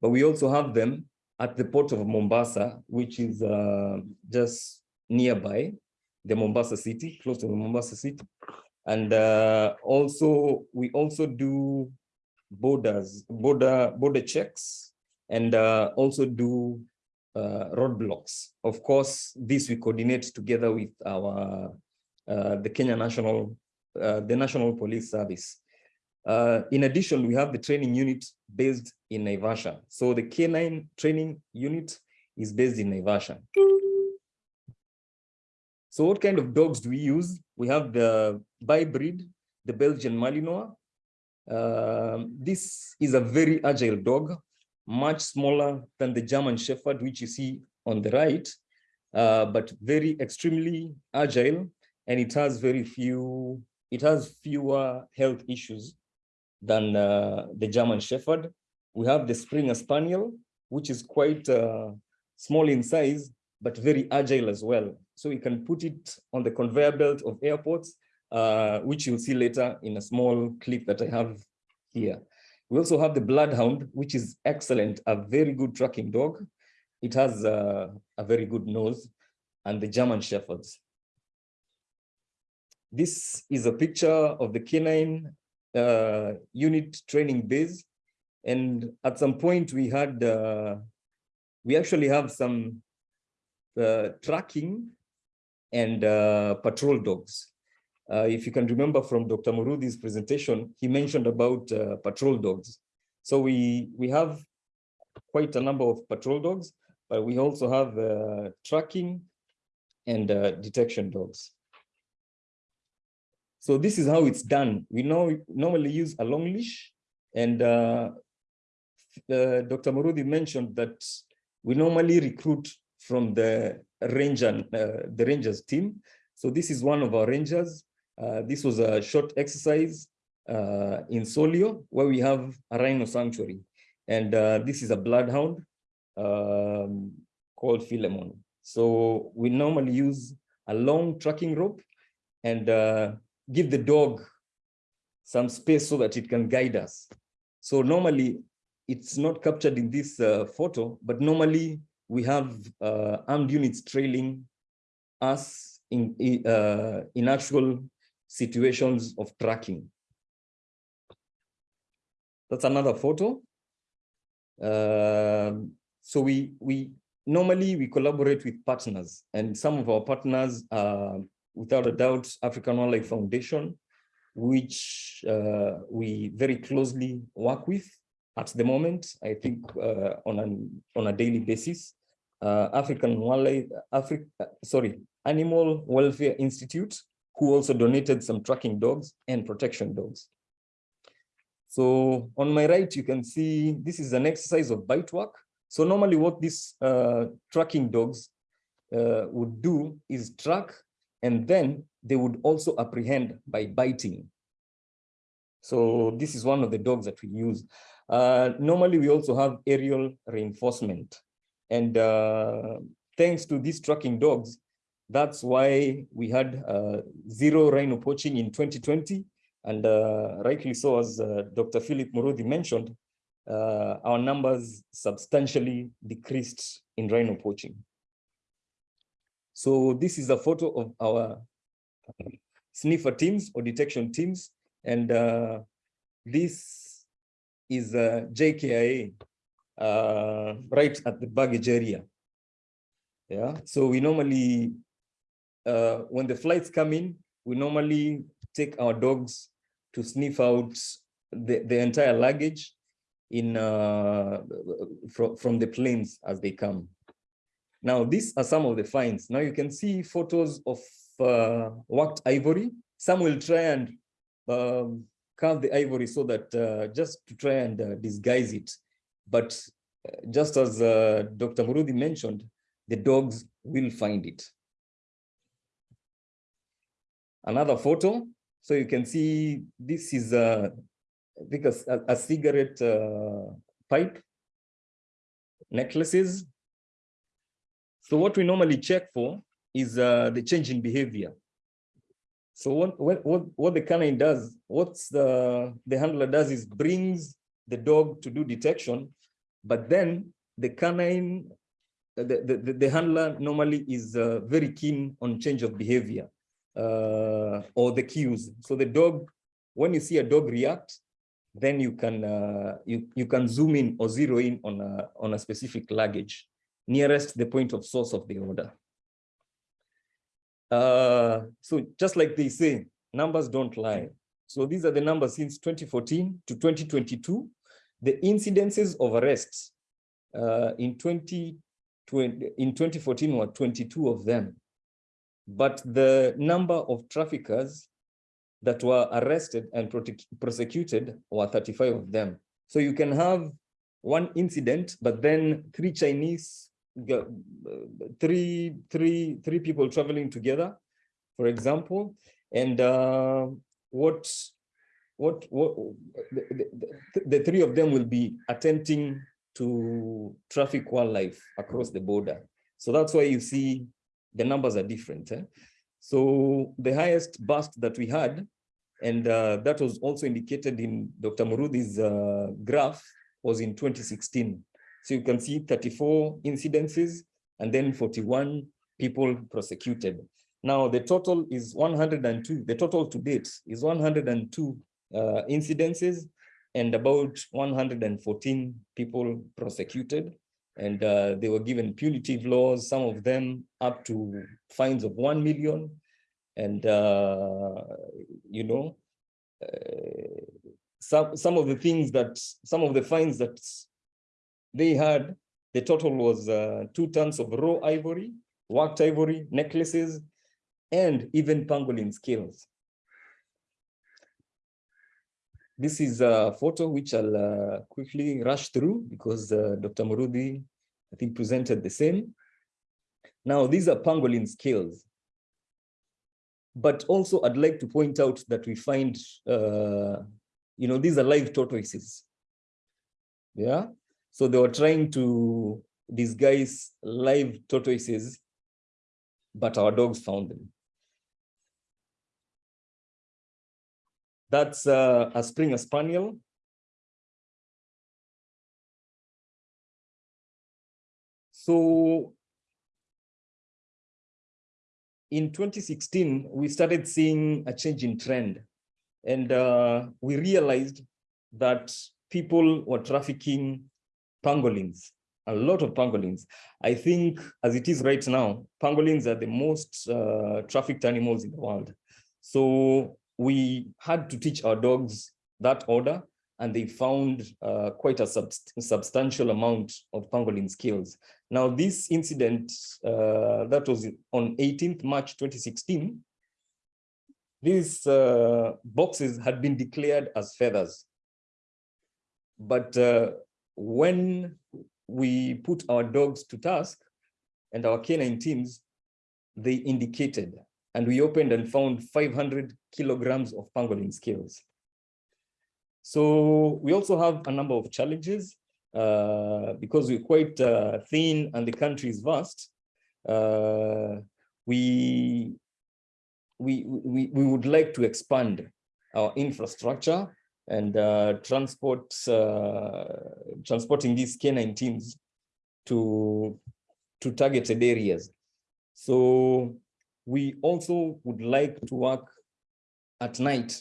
but we also have them at the port of Mombasa, which is uh, just nearby the Mombasa city, close to the Mombasa city. And uh, also, we also do borders, border, border checks, and uh, also do uh, roadblocks. Of course, this we coordinate together with our uh, the Kenya National, uh, the National Police Service. Uh, in addition, we have the training unit based in Naivasha. So the K9 training unit is based in Naivasha. So what kind of dogs do we use? We have the by breed, the Belgian Malinois. Uh, this is a very agile dog much smaller than the German Shepherd, which you see on the right, uh, but very extremely agile, and it has very few, it has fewer health issues than uh, the German Shepherd. We have the Springer Spaniel, which is quite uh, small in size, but very agile as well. So you can put it on the conveyor belt of airports, uh, which you'll see later in a small clip that I have here. We also have the Bloodhound, which is excellent, a very good tracking dog. It has a very good nose and the German Shepherds. This is a picture of the canine uh, unit training base. And at some point we had, uh, we actually have some uh, tracking and uh, patrol dogs. Uh, if you can remember from Dr. Muruthi's presentation, he mentioned about uh, patrol dogs. So we, we have quite a number of patrol dogs, but we also have uh, tracking and detection dogs. So this is how it's done. We know normally use a long leash and uh, uh, Dr. Muruthi mentioned that we normally recruit from the ranger, uh, the rangers team. So this is one of our rangers. Uh, this was a short exercise uh, in Solio where we have a rhino sanctuary. And uh, this is a bloodhound um, called Philemon. So we normally use a long tracking rope and uh, give the dog some space so that it can guide us. So normally it's not captured in this uh, photo, but normally we have armed units trailing us in, uh, in actual situations of tracking. That's another photo. Um, so we, we normally we collaborate with partners and some of our partners are without a doubt African Wildlife Foundation, which uh, we very closely work with at the moment, I think uh, on, an, on a daily basis. Uh, African Wildlife, Africa, sorry, Animal Welfare Institute, who also donated some tracking dogs and protection dogs. So on my right, you can see this is an exercise of bite work. So normally what these uh, tracking dogs uh, would do is track and then they would also apprehend by biting. So this is one of the dogs that we use. Uh, normally, we also have aerial reinforcement. And uh, thanks to these tracking dogs, that's why we had uh, zero rhino poaching in 2020. And uh, rightly so, as uh, Dr. Philip Muruthi mentioned, our numbers substantially decreased in rhino poaching. So this is a photo of our sniffer teams or detection teams. And uh, this is uh, JKIA uh, right at the baggage area. Yeah, so we normally, uh, when the flights come in, we normally take our dogs to sniff out the, the entire luggage in uh, from, from the planes as they come. Now, these are some of the finds. Now you can see photos of uh, worked ivory. Some will try and um, carve the ivory so that uh, just to try and uh, disguise it. But uh, just as uh, Dr. Muruthi mentioned, the dogs will find it. Another photo. So you can see this is uh, because a, a cigarette uh, pipe necklaces. So what we normally check for is uh, the change in behavior. So what, what, what, what the canine does, what's the, the handler does is brings the dog to do detection, but then the canine, the, the, the handler normally is uh, very keen on change of behavior uh, or the cues. So the dog, when you see a dog react, then you can uh, you you can zoom in or zero in on a on a specific luggage nearest the point of source of the order. Uh, so just like they say, numbers don't lie. So these are the numbers since 2014 to 2022. The incidences of arrests uh, in 2020 in 2014 were 22 of them, but the number of traffickers that were arrested and prosecuted were 35 of them. So you can have one incident, but then three Chinese, three, three, three people traveling together, for example, and uh, what, what, what the, the, the three of them will be attempting to traffic wildlife across the border. So that's why you see the numbers are different. Eh? So the highest bust that we had, and uh, that was also indicated in Dr. Muruthi's uh, graph, was in 2016. So you can see 34 incidences and then 41 people prosecuted. Now the total is 102, the total to date is 102 uh, incidences and about 114 people prosecuted and uh, they were given punitive laws, some of them up to fines of 1 million. and uh, you know, uh, some some of the things that some of the fines that they had, the total was uh, two tons of raw ivory, worked ivory, necklaces, and even pangolin scales. This is a photo which I'll uh, quickly rush through because uh, Dr. Muruthi, I think, presented the same. Now, these are pangolin scales. But also, I'd like to point out that we find, uh, you know, these are live tortoises. Yeah, so they were trying to disguise live tortoises, but our dogs found them. That's uh, a Springer Spaniel. So in 2016, we started seeing a change in trend and uh, we realized that people were trafficking pangolins, a lot of pangolins. I think as it is right now, pangolins are the most uh, trafficked animals in the world. So we had to teach our dogs that order and they found uh, quite a subst substantial amount of pangolin skills. Now, this incident uh, that was on 18th March 2016, these uh, boxes had been declared as feathers. But uh, when we put our dogs to task and our canine teams, they indicated and we opened and found 500 kilograms of pangolin scales. So we also have a number of challenges uh, because we're quite uh, thin and the country is vast. Uh, we, we, we, we would like to expand our infrastructure and uh, transport uh, transporting these canine teams to to targeted areas. So we also would like to work at night.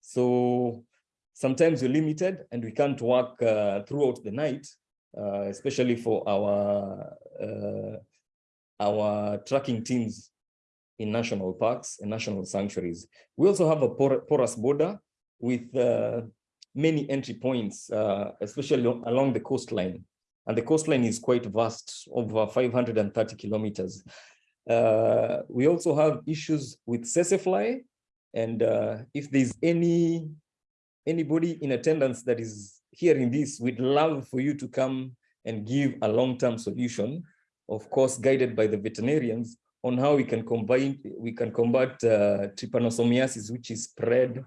So sometimes we're limited and we can't work uh, throughout the night, uh, especially for our uh, our tracking teams in national parks and national sanctuaries. We also have a por porous border with uh, many entry points, uh, especially along the coastline. And the coastline is quite vast, over 530 kilometers. Uh, we also have issues with tsetse fly. And uh, if there's any anybody in attendance that is hearing this, we'd love for you to come and give a long-term solution, of course, guided by the veterinarians on how we can combine, we can combat uh, trypanosomiasis, which is spread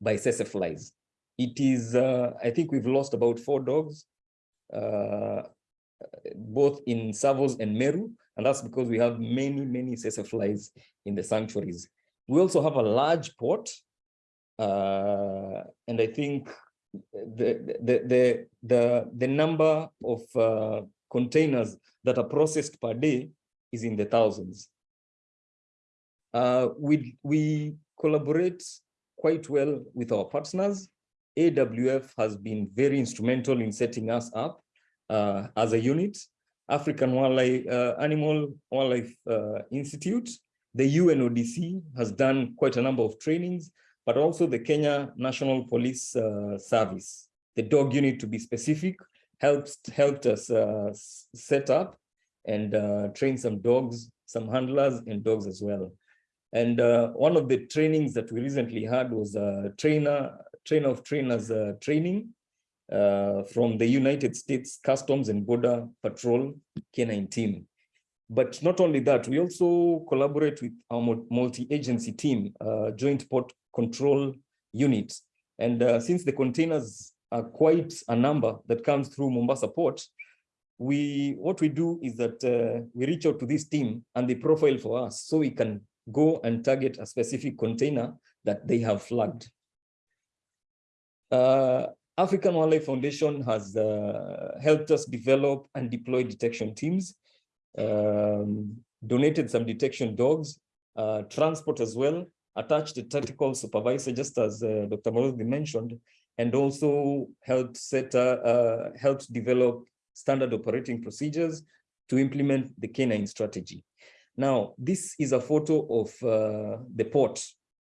by tsetse flies. It is, uh, I think we've lost about four dogs, uh, both in Tsavos and Meru, and that's because we have many, many flies in the sanctuaries. We also have a large port. Uh, and I think the, the, the, the, the number of uh, containers that are processed per day is in the thousands. Uh, we, we collaborate quite well with our partners. AWF has been very instrumental in setting us up uh, as a unit. African Wildlife uh, Animal Wildlife uh, Institute, the UNODC has done quite a number of trainings, but also the Kenya National Police uh, Service, the dog unit to be specific, helped helped us uh, set up and uh, train some dogs, some handlers and dogs as well. And uh, one of the trainings that we recently had was a trainer, trainer of trainers training uh, from the United States Customs and Border Patrol K9 team. But not only that, we also collaborate with our multi-agency team, uh, Joint Port Control Unit. And uh, since the containers are quite a number that comes through Mombasa Port, we what we do is that uh, we reach out to this team and they profile for us so we can go and target a specific container that they have flagged. Uh, African Wildlife Foundation has uh, helped us develop and deploy detection teams, um, donated some detection dogs, uh, transport as well, attached a tactical supervisor, just as uh, Dr. Muruthi mentioned, and also helped set, helped develop standard operating procedures to implement the canine strategy. Now, this is a photo of uh, the port,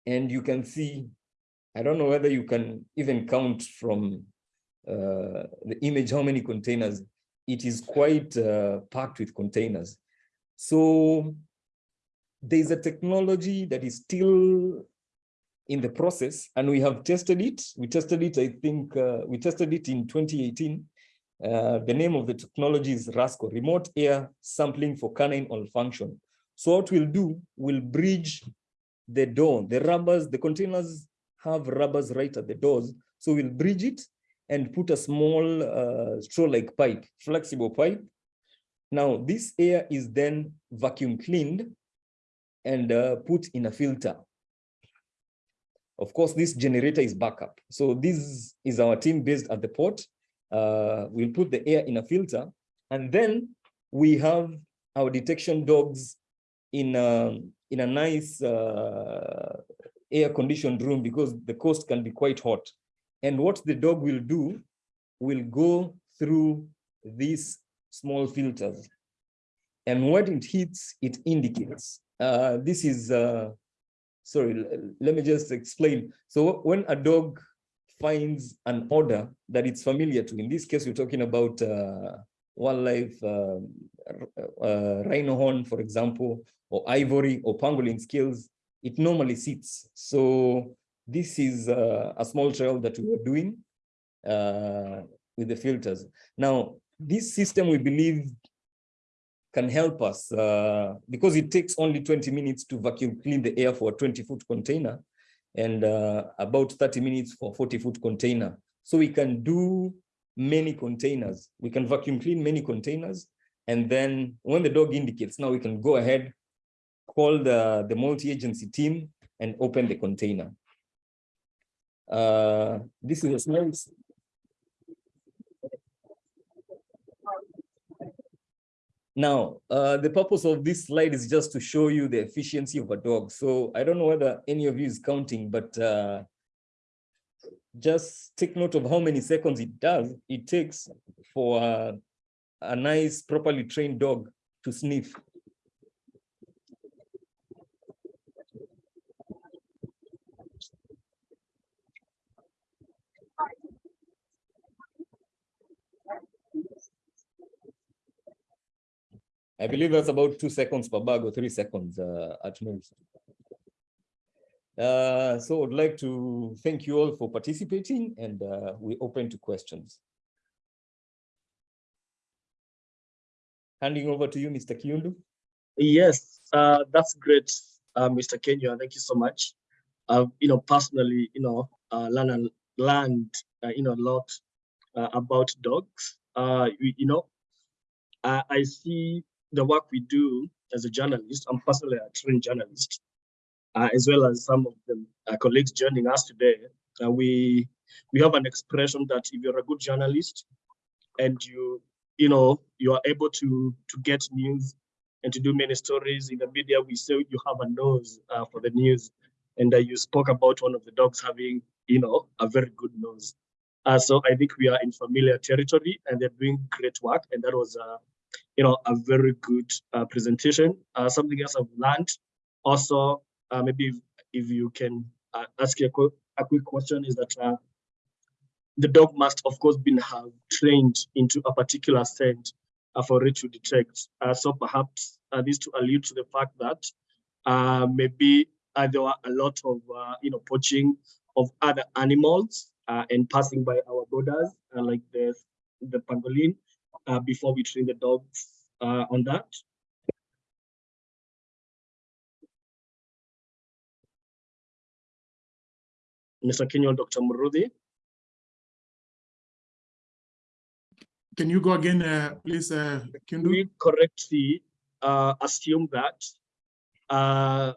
and you can see, I don't know whether you can even count from uh, the image how many containers. It is quite uh, packed with containers. So there's a technology that is still in the process and we have tested it. We tested it, I think, uh, we tested it in 2018. Uh, the name of the technology is RASCO, Remote Air Sampling for Canine Olfaction. So what we'll do, we'll bridge the door, the rubbers, the containers have rubbers right at the doors. So we'll bridge it and put a small uh, straw-like pipe, flexible pipe. Now this air is then vacuum cleaned and uh, put in a filter. Of course, this generator is backup. So this is our team based at the port. Uh, we'll put the air in a filter and then we have our detection dogs in a, in a nice uh, air conditioned room because the coast can be quite hot. And what the dog will do will go through these small filters. And when it hits, it indicates. Uh, this is, uh, sorry, let me just explain. So when a dog finds an odor that it's familiar to, in this case, we're talking about uh, wildlife, uh, uh, rhino horn, for example, or ivory or pangolin scales, it normally sits. So this is uh, a small trial that we were doing uh, with the filters. Now, this system we believe can help us uh, because it takes only 20 minutes to vacuum clean the air for a 20 foot container and uh, about 30 minutes for 40 foot container. So we can do many containers. We can vacuum clean many containers. And then when the dog indicates, now we can go ahead, call the, the multi-agency team and open the container. Uh, this is a small Now, uh, the purpose of this slide is just to show you the efficiency of a dog. So I don't know whether any of you is counting, but uh, just take note of how many seconds it does. It takes for a, a nice, properly trained dog to sniff. I believe that's about two seconds per bag or three seconds uh, at most. Uh, so I'd like to thank you all for participating and uh, we open to questions. Handing over to you, Mr. Kiundu. Yes, uh, that's great, uh, Mr. Kenya. Thank you so much. You know, personally, you know, uh, learned, learned you know, a lot about dogs. You, you know, I see the work we do as a journalist, I'm personally a trained journalist, uh, as well as some of the uh, colleagues joining us today. Uh, we we have an expression that if you're a good journalist and you you know you are able to to get news and to do many stories in the media, we say you have a nose uh, for the news. And uh, you spoke about one of the dogs having you know a very good nose. Uh, so I think we are in familiar territory and they're doing great work. And that was you know, a very good uh, presentation. Uh, something else I've learned also, uh, maybe if, if, you can uh, ask a, quick, a quick question is that uh, the dog must of course been have trained into a particular scent uh, for it to detect. so perhaps this to allude to the fact that maybe there were a lot of, you know, poaching of other animals and passing by our borders, like the, the pangolin, uh, before we train the dogs uh, on that? Mr. Kenyon, Dr. Muruthi. Can you go again, uh, please, uh, Kundu? We correctly uh, assume that uh,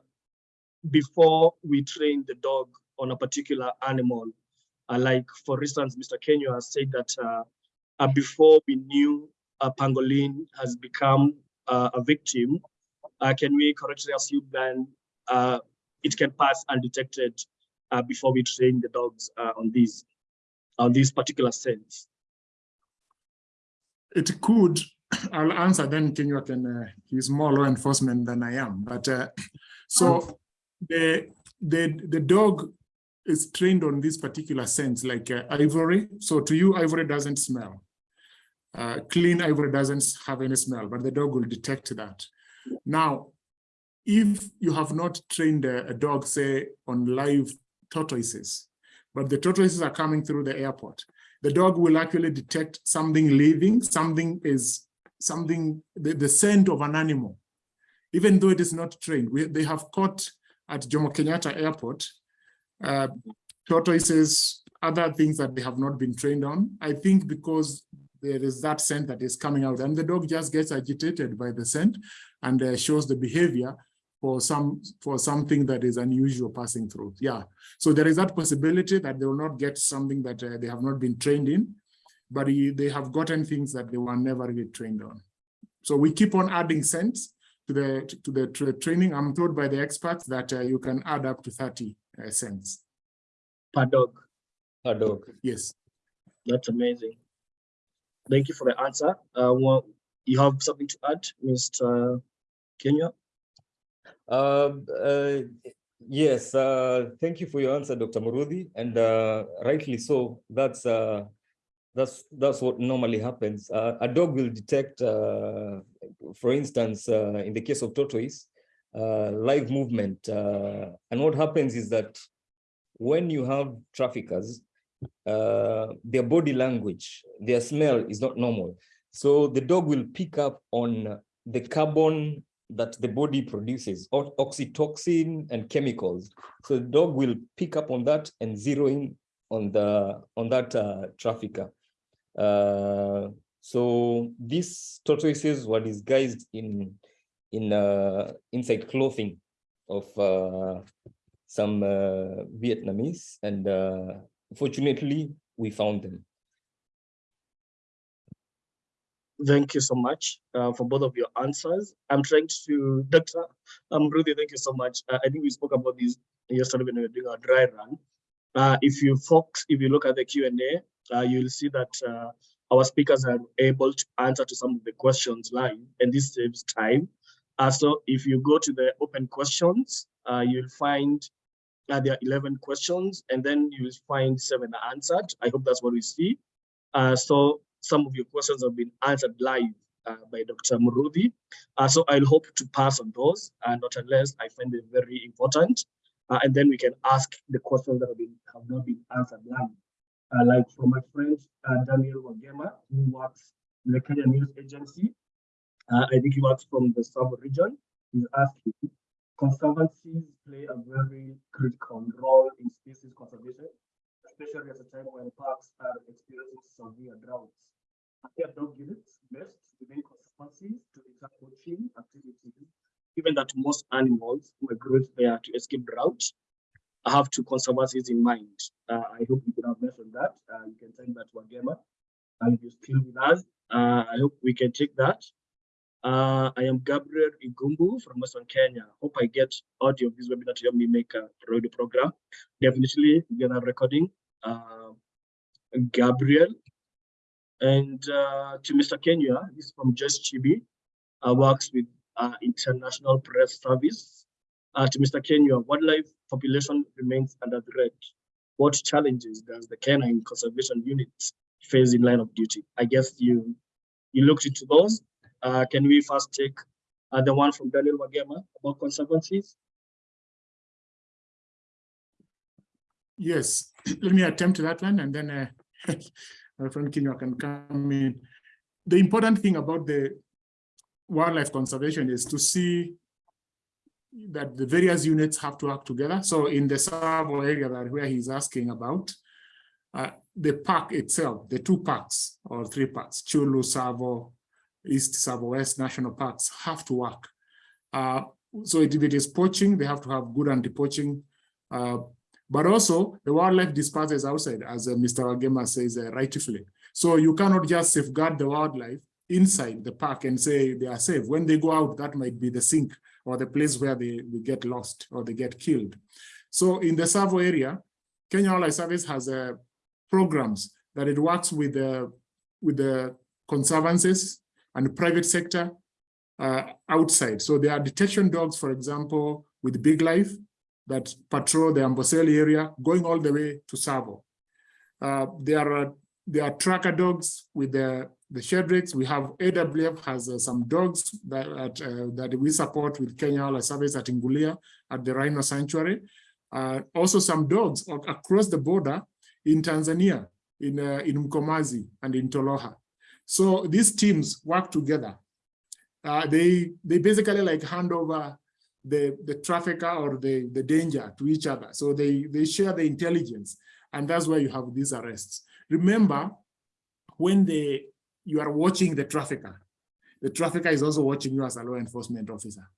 before we train the dog on a particular animal, uh, like for instance, Mr. Kenyo has said that uh, uh, before we knew a pangolin has become uh, a victim, uh, can we correctly assume then uh, it can pass undetected uh, before we train the dogs uh, on these on these particular scents? It could, I'll answer then Kenywa can, uh, he's more law enforcement than I am, but uh, so the, the, the dog is trained on this particular sense, like uh, ivory. So to you, ivory doesn't smell. Uh, clean ivory doesn't have any smell, but the dog will detect that. Now, if you have not trained a, a dog, say, on live tortoises, but the tortoises are coming through the airport, the dog will actually detect something living, something is something, the, the scent of an animal, even though it is not trained. We, they have caught at Jomo Kenyatta Airport, uh, tortoises, other things that they have not been trained on. I think because there is that scent that is coming out. And the dog just gets agitated by the scent and uh, shows the behavior for some for something that is unusual passing through. Yeah. So there is that possibility that they will not get something that uh, they have not been trained in but he, they have gotten things that they were never really trained on. So we keep on adding scents to the to the, to the training. I'm told by the experts that uh, you can add up to 30 uh, scents Per dog. A dog. yes. That's amazing. Thank you for the answer. Uh, well, you have something to add, Mr. Kenya? Um, uh, yes, uh, thank you for your answer, Dr. Muruthi, and uh, rightly so. That's uh, that's that's what normally happens. Uh, a dog will detect, uh, for instance, uh, in the case of tortoise, uh, live movement, uh, and what happens is that when you have traffickers, uh, their body language, their smell is not normal. So the dog will pick up on the carbon that the body produces, oxytocin and chemicals. So the dog will pick up on that and zero in on the on that uh, trafficker. Uh, so these tortoises were disguised in in uh, inside clothing of uh, some uh, Vietnamese, and uh, fortunately we found them. Thank you so much uh, for both of your answers. I'm trying to, Dr. Um, thank you so much. Uh, I think we spoke about this yesterday when we were doing our dry run. Uh, if you folks, if you look at the Q&A, uh, you'll see that uh, our speakers are able to answer to some of the questions live, and this saves time. Uh, so if you go to the open questions, you'll find uh, there are 11 questions, and then you'll find seven are answered. I hope that's what we see. Uh, so some of your questions have been answered live uh, by Dr. Muruthi. Uh, so I'll hope to pass on those, uh, not unless I find them very important. Uh, and then we can ask the questions that have, been, have not been answered live. Like from my friend Daniel Wagema, who works in the Kenya News Agency. I think he works from the Sub region. He's asking, conservancies play a very critical role in species conservation, especially at a time when parks are experiencing severe droughts. Are dog units best within conservancies to deter poaching activities, given that most animals migrate there to escape drought? I have two conservancies in mind. Uh, I hope you could have mentioned that. Uh, you can send that to Agema. And you're still with us, uh, I hope we can take that. Uh, I am Gabriel Igumbu from Western Kenya. Hope I get audio of this webinar to help me make a radio program. Definitely get a recording. Uh, Gabriel. And uh, to Mr. Kenya, this is from Just Chibi, uh, works with uh, International Press Service. Uh, to Mr. Kenya, wildlife population remains under threat. What challenges does the canine conservation unit face in line of duty? I guess you you looked into those. Uh, can we first take uh, the one from Daniel Wagema about conservancies? Yes, let me attempt that one and then uh, my friend Kinyo can come in. The important thing about the wildlife conservation is to see that the various units have to work together. So in the Tsavo area that where he's asking about, uh, the park itself, the two parks or three parks, Chyulu, Tsavo, East Tsavo West National Parks have to work. Uh, so if it is poaching, they have to have good anti-poaching uh, but also the wildlife disperses outside, as uh, Mr. Wagema says uh, rightfully. So you cannot just safeguard the wildlife inside the park and say they are safe. When they go out, that might be the sink or the place where they, they get lost or they get killed. So in the Tsavo area, Kenya Wildlife Service has uh, programs that it works with the, with the conservancies and private sector uh, outside. So there are detection dogs, for example, with Big Life that patrol the Amboseli area, going all the way to Tsavo. Uh, there are there are tracker dogs with the the Sheldricks. We have AWF has uh, some dogs that uh, that we support with Kenya Wildlife Service at Ingulia at the Rhino Sanctuary. Uh, also some dogs across the border in Tanzania, in uh, in Mkomazi and in Toloha. So these teams work together. Uh, they they basically like hand over the the trafficker or the the danger to each other. So they they share the intelligence, and that's why you have these arrests. Remember, when they you are watching the trafficker, the trafficker is also watching you as a law enforcement officer.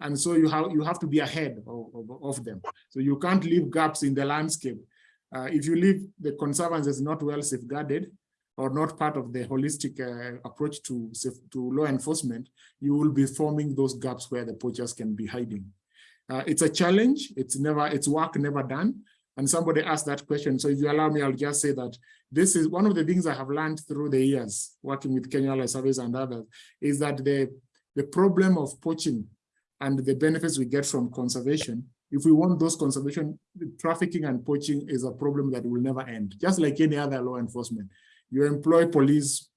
And so you have you have to be ahead of, of, of them. So you can't leave gaps in the landscape. Uh, if you leave the conservancy is not well safeguarded or not part of the holistic uh, approach to, to law enforcement, you will be forming those gaps where the poachers can be hiding. Uh, it's a challenge. It's never, it's work never done. And somebody asked that question. So if you allow me, I'll just say that this is one of the things I have learned through the years working with Kenya Wildlife Service and others is that the, the problem of poaching and the benefits we get from conservation, if we want those conservation, trafficking and poaching is a problem that will never end, just like any other law enforcement. You employ police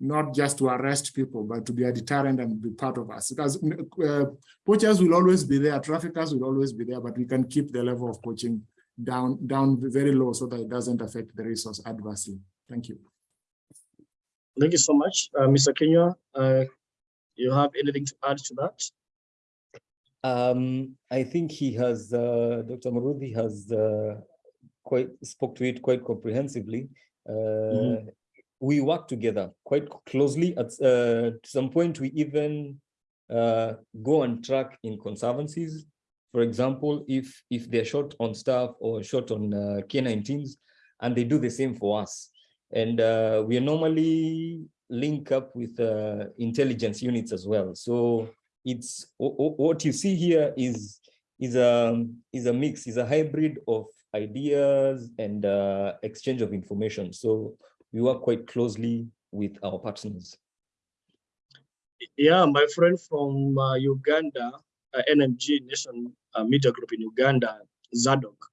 not just to arrest people, but to be a deterrent and be part of us. Because uh, poachers will always be there, traffickers will always be there, but we can keep the level of poaching down, down very low so that it doesn't affect the resource adversely. Thank you. Thank you so much, uh, Mr. Kenya. Uh, you have anything to add to that? Um, I think he has, uh, Dr. Muruthi has uh, quite spoke to it quite comprehensively. Uh, mm -hmm. We work together quite closely. At uh, some point, we even uh, go and track in conservancies for example, if if they're short on staff or short on uh, canine teams, and they do the same for us. And uh, we normally link up with uh, intelligence units as well. So it's what you see here is is a is a mix, is a hybrid of ideas and uh, exchange of information. So we work quite closely with our partners. Yeah, my friend from uh, Uganda, uh, NMG Nation uh, Media Group in Uganda, Zadok,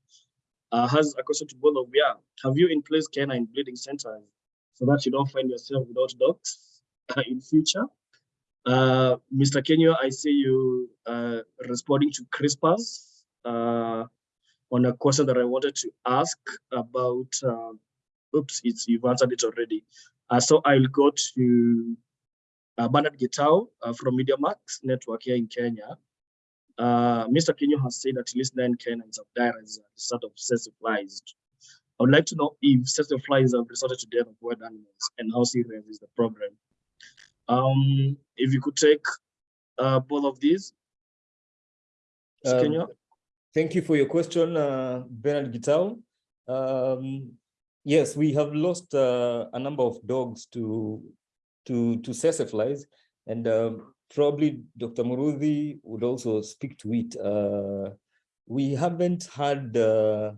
uh, has a question to both of you. Have you in place canine breeding centers so that you don't find yourself without dogs uh, in future? Mr. Kenya, I see you responding to CRISPR's on a question that I wanted to ask about, uh, oops, it's, you've answered it already. Uh, so I'll go to uh, Bernard Gitau uh, from MediaMax Network here in Kenya. Uh, Mr. Kenya has said that at least nine canines have died as a result of excessive flies. I would like to know if excessive flies have resulted to death of wild animals and how serious is the problem. Um, if you could take uh, both of these. Um, Kenya. Thank you for your question, uh, Bernard Gitau. Um, yes, we have lost uh, a number of dogs to to to flies, and um, probably Dr. Muruthi would also speak to it. Uh, we haven't had uh,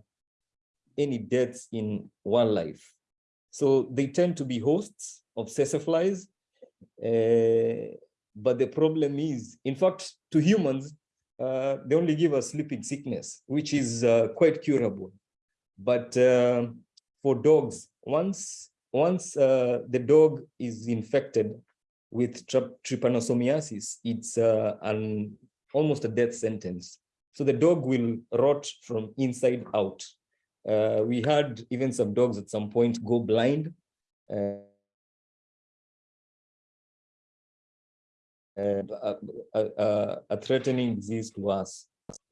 any deaths in wildlife. So they tend to be hosts of flies. Uh, but the problem is, in fact, to humans, uh, they only give us sleeping sickness, which is uh, quite curable. But uh, for dogs, once once the dog is infected with trypanosomiasis, it's uh, an almost a death sentence. So the dog will rot from inside out. Uh, we had even some dogs at some point go blind. A, a, a, threatening disease to us.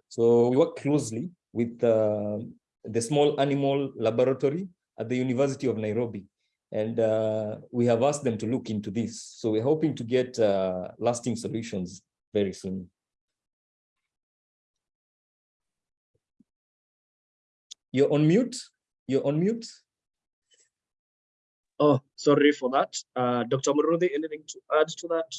So we work closely with uh, the small animal laboratory at the University of Nairobi and uh, we have asked them to look into this. So we're hoping to get uh, lasting solutions very soon. You're on mute. You're on mute. Oh, sorry for that. Uh, Dr. Muruthi, anything to add to that?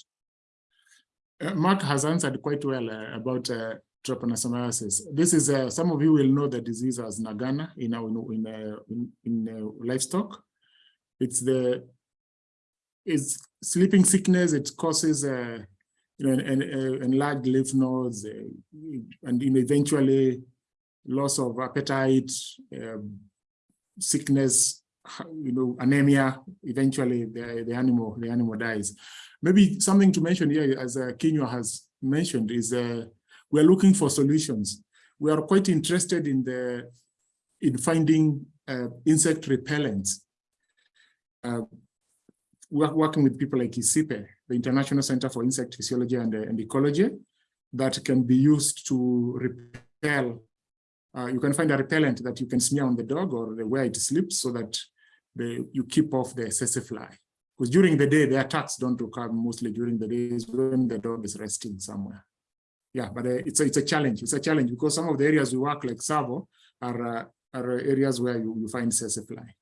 Uh, Mark has answered quite well uh, about uh, trypanosomiasis. This is, some of you will know the disease as Nagana in, in, in, in, in livestock it's the it's sleeping sickness, it causes uh, you know, an, an enlarged lymph nodes uh, and you know, eventually loss of appetite, um, sickness, you know, anemia, eventually the, the animal the animal dies. Maybe something to mention here, as uh, has mentioned, is uh, we're looking for solutions. We are quite interested in the in finding uh, insect repellents. Uh, we're working with people like ICIPE, the International Center for Insect Physiology and, uh, and Ecology, that can be used to repel. Uh, you can find a repellent that you can smear on the dog or the, where it sleeps so that the, you keep off the tsetse fly. Because during the day, the attacks don't occur mostly during the days when the dog is resting somewhere. Yeah, but uh, it's, a, it's a challenge. It's a challenge because some of the areas we work like Tsavo are, uh, are areas where you, you find fly.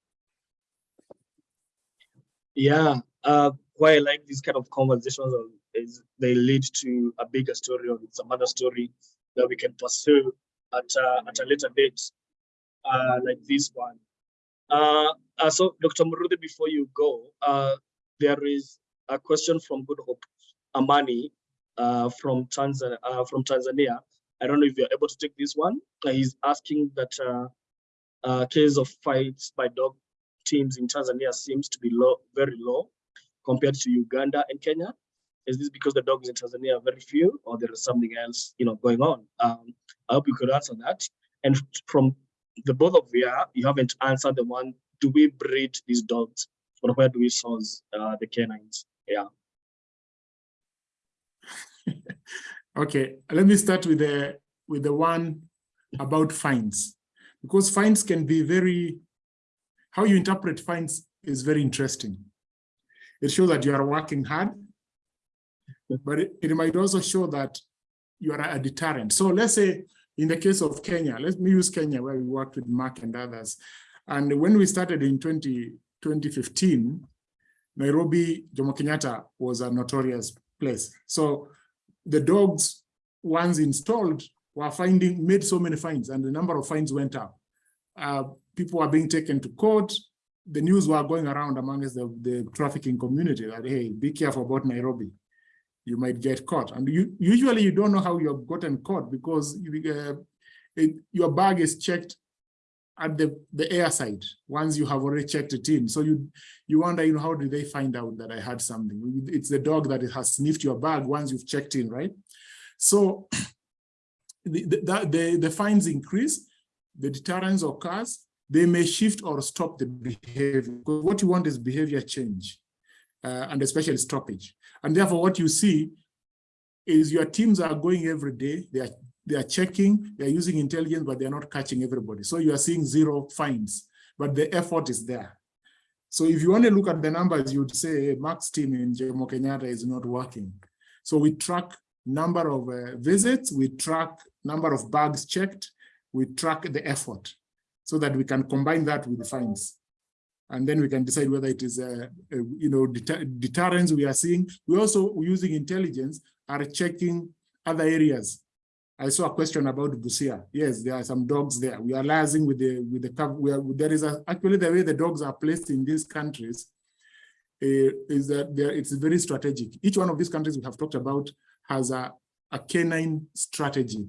Yeah, uh, why I like these kind of conversations is they lead to a bigger story or some other story that we can pursue at, uh, at a later date, uh, like this one. Uh, uh, so, Dr. Muruthi, before you go, uh, there is a question from Good Hope Amani uh, from, Tanzania, uh, from Tanzania. I don't know if you're able to take this one. Uh, he's asking that uh, case of fights by dog teams in Tanzania seems to be low, very low compared to Uganda and Kenya. Is this because the dogs in Tanzania are very few or there is something else you know, going on? Um, I hope you could answer that. And from the both of you, you haven't answered the one, do we breed these dogs or where do we source uh, the canines? Yeah. okay, let me start with the with the one about fines because fines can be very how you interpret fines is very interesting. It shows that you are working hard, but it, it might also show that you are a deterrent. So let's say in the case of Kenya, let me use Kenya where we worked with Mark and others. And when we started in 20, 2015, Nairobi, Jomo Kenyatta was a notorious place. So the dogs, once installed, were finding, made so many fines and the number of fines went up. Uh, people were being taken to court. The news were going around amongst the, the trafficking community that, hey, be careful about Nairobi you might get caught. And you, usually you don't know how you have gotten caught because uh, it, your bag is checked at the, the air side once you have already checked it in. So you you wonder, you know, how did they find out that I had something? It's the dog that has sniffed your bag once you've checked in, right? So the, the, the, the fines increase, the deterrence occurs, they may shift or stop the behavior. What you want is behavior change uh, and especially stoppage. And therefore, what you see is your teams are going every day. They are they are checking, they are using intelligence, but they are not catching everybody. So you are seeing zero fines, but the effort is there. So if you to look at the numbers, you would say hey, Mark's team in Jomo Kenyatta is not working. So we track number of uh, visits, we track number of bags checked, we track the effort so that we can combine that with the fines and then we can decide whether it is a, a you know deter deterrence we are seeing. We also using intelligence are checking other areas. I saw a question about Busia. Yes, there are some dogs there. We are liaising with the with the we are, there is a, actually the way the dogs are placed in these countries uh, is that there it's very strategic. Each one of these countries we have talked about has a, a canine strategy,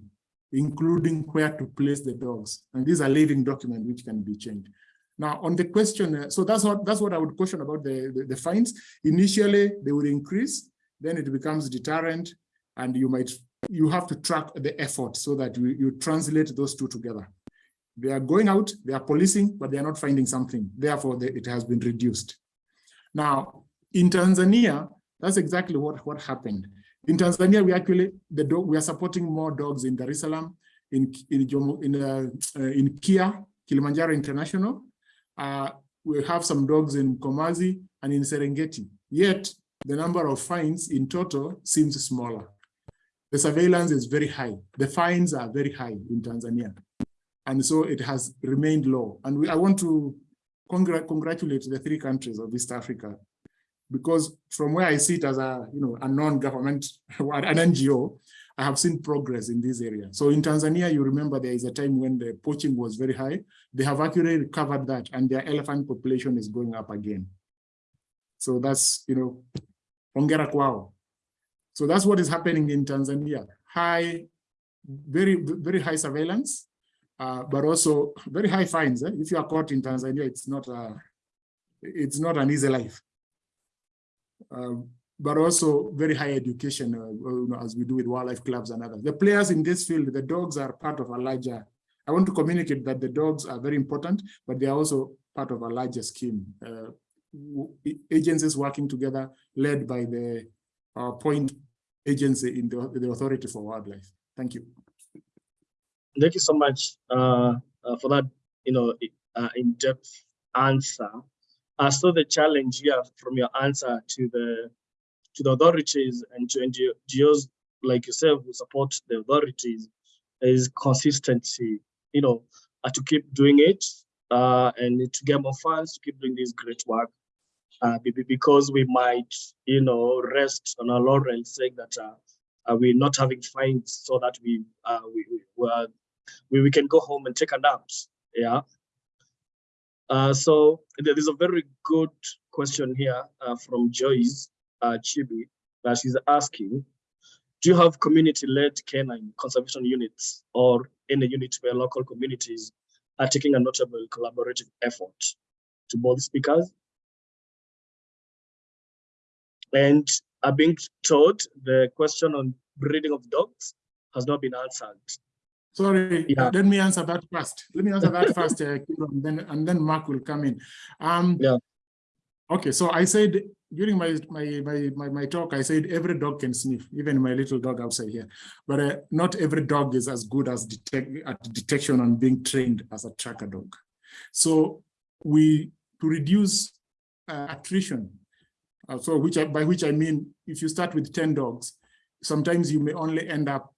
including where to place the dogs. And these are living document which can be changed. Now, on the question, uh, so that's what that's what I would question about the, the, the fines. Initially, they would increase, then it becomes deterrent, and you might you have to track the effort so that you, you translate those two together. They are going out, they are policing, but they are not finding something. Therefore, they, it has been reduced. Now, in Tanzania, that's exactly what, what happened. In Tanzania, we actually the dog we are supporting more dogs in Dar es Salaam, in in in, uh, uh, in Kia, Kilimanjaro International, uh, we have some dogs in Mkomazi and in Serengeti. Yet the number of fines in total seems smaller. The surveillance is very high. The fines are very high in Tanzania. And so it has remained low. And we, I want to congr congratulate the three countries of East Africa because from where I sit as a, you know, a non-government, an NGO, I have seen progress in this area. So in Tanzania, you remember there is a time when the poaching was very high. They have actually recovered that and their elephant population is going up again. So that's, you know, Hongera kwao. So that's what is happening in Tanzania. High, very, very high surveillance, uh, but also very high fines. Eh? If you are caught in Tanzania, it's not a, it's not an easy life. Um, but also very high education, uh, as we do with wildlife clubs and others. The players in this field, the dogs are part of a larger, I want to communicate that the dogs are very important, but they are also part of a larger scheme. Uh, agencies working together, led by the uh, point agency in the, the Authority for Wildlife. Thank you. Thank you so much uh, uh, for that, you know, uh, in-depth answer. I saw the challenge here from your answer to the to the authorities and to NGOs like yourself who support the authorities is consistency, you know, uh, to keep doing it uh, and to get more funds to keep doing this great work. Uh, because we might, you know, rest on our laurels saying that uh, we're not having fines so that we, uh, we, we, we, we can go home and take a nap. Yeah. Uh, so there's a very good question here uh, from Joyce uh, Chibi that she's asking, do you have community-led canine conservation units or any unit where local communities are taking a notable collaborative effort to both speakers? And are being told the question on breeding of dogs has not been answered. Sorry, yeah. let me answer that first. Let me answer that first, uh, and then and then Mark will come in. Um, yeah. Okay, so I said during my, my my my my talk, I said every dog can sniff, even my little dog outside here. But uh, not every dog is as good as detect at detection and being trained as a tracker dog. So we to reduce uh, attrition. Uh, so which I, by which I mean, if you start with 10 dogs, sometimes you may only end up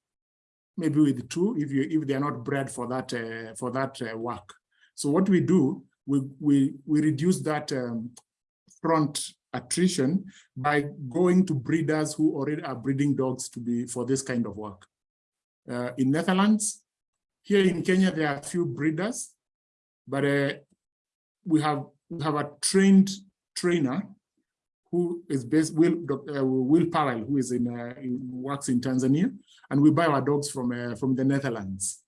maybe with two if you if they are not bred for that uh, for that uh, work. So what we do, we we we reduce that um, front attrition by going to breeders who already are breeding dogs to be for this kind of work. Uh, in Netherlands, here in Kenya, there are a few breeders, but uh, we have we have a trained trainer who is based Will uh, Will Powell, who is in, uh, in, works in Tanzania, and we buy our dogs from uh, from the Netherlands,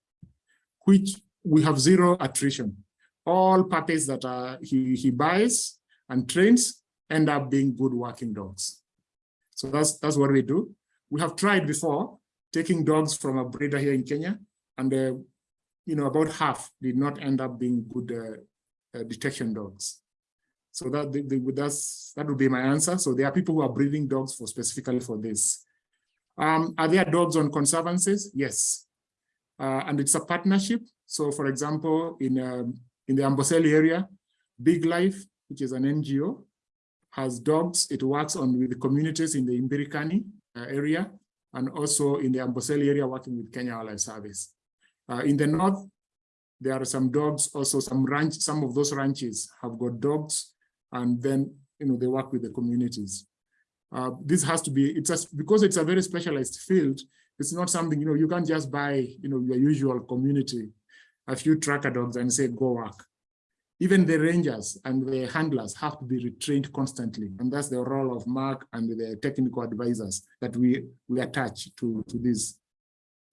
which we have zero attrition. All puppies that are he he buys and trains end up being good working dogs. So that's that's what we do. We have tried before taking dogs from a breeder here in Kenya, and uh, you know about half did not end up being good uh, uh, detection dogs. So that that's that would be my answer. So there are people who are breeding dogs for specifically for this. Um, are there dogs on conservancies? Yes, uh, and it's a partnership. So, for example, in um, in the Amboseli area, Big Life, which is an NGO, has dogs. It works on with the communities in the Imbirikani uh, area and also in the Amboseli area working with Kenya Wildlife Service. Uh, in the north, there are some dogs, also some ranch, some of those ranches have got dogs and then you know they work with the communities. Uh, this has to be it's just because it's a very specialized field. It's not something you know you can't just buy you know your usual community a few tracker dogs and say go work. Even the rangers and the handlers have to be retrained constantly, and that's the role of Mark and the technical advisors that we we attach to to this.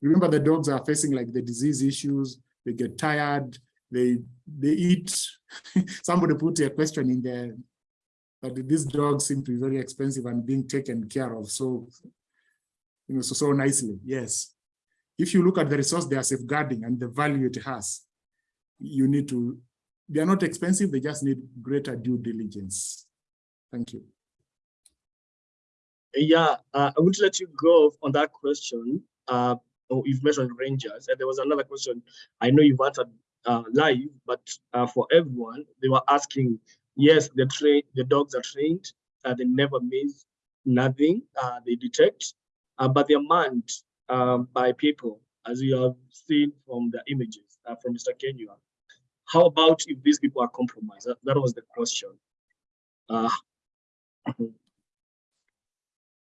Remember, the dogs are facing like the disease issues. They get tired they they eat. Somebody put a question in there that these dogs seem to be very expensive and being taken care of so you know so so nicely. Yes, if you look at the resource they are safeguarding and the value it has, you need to. They are not expensive. They just need greater due diligence. Thank you. Yeah, uh, I would let you go on that question. Uh, oh, you've mentioned rangers, and there was another question. I know you've answered uh, live, but uh, for everyone, they were asking, yes, the train, the dogs are trained, uh, they never miss nothing, uh, they detect, but they're manned um, by people, as you have seen from the images from Mr. Kenya. How about if these people are compromised? That, that was the question.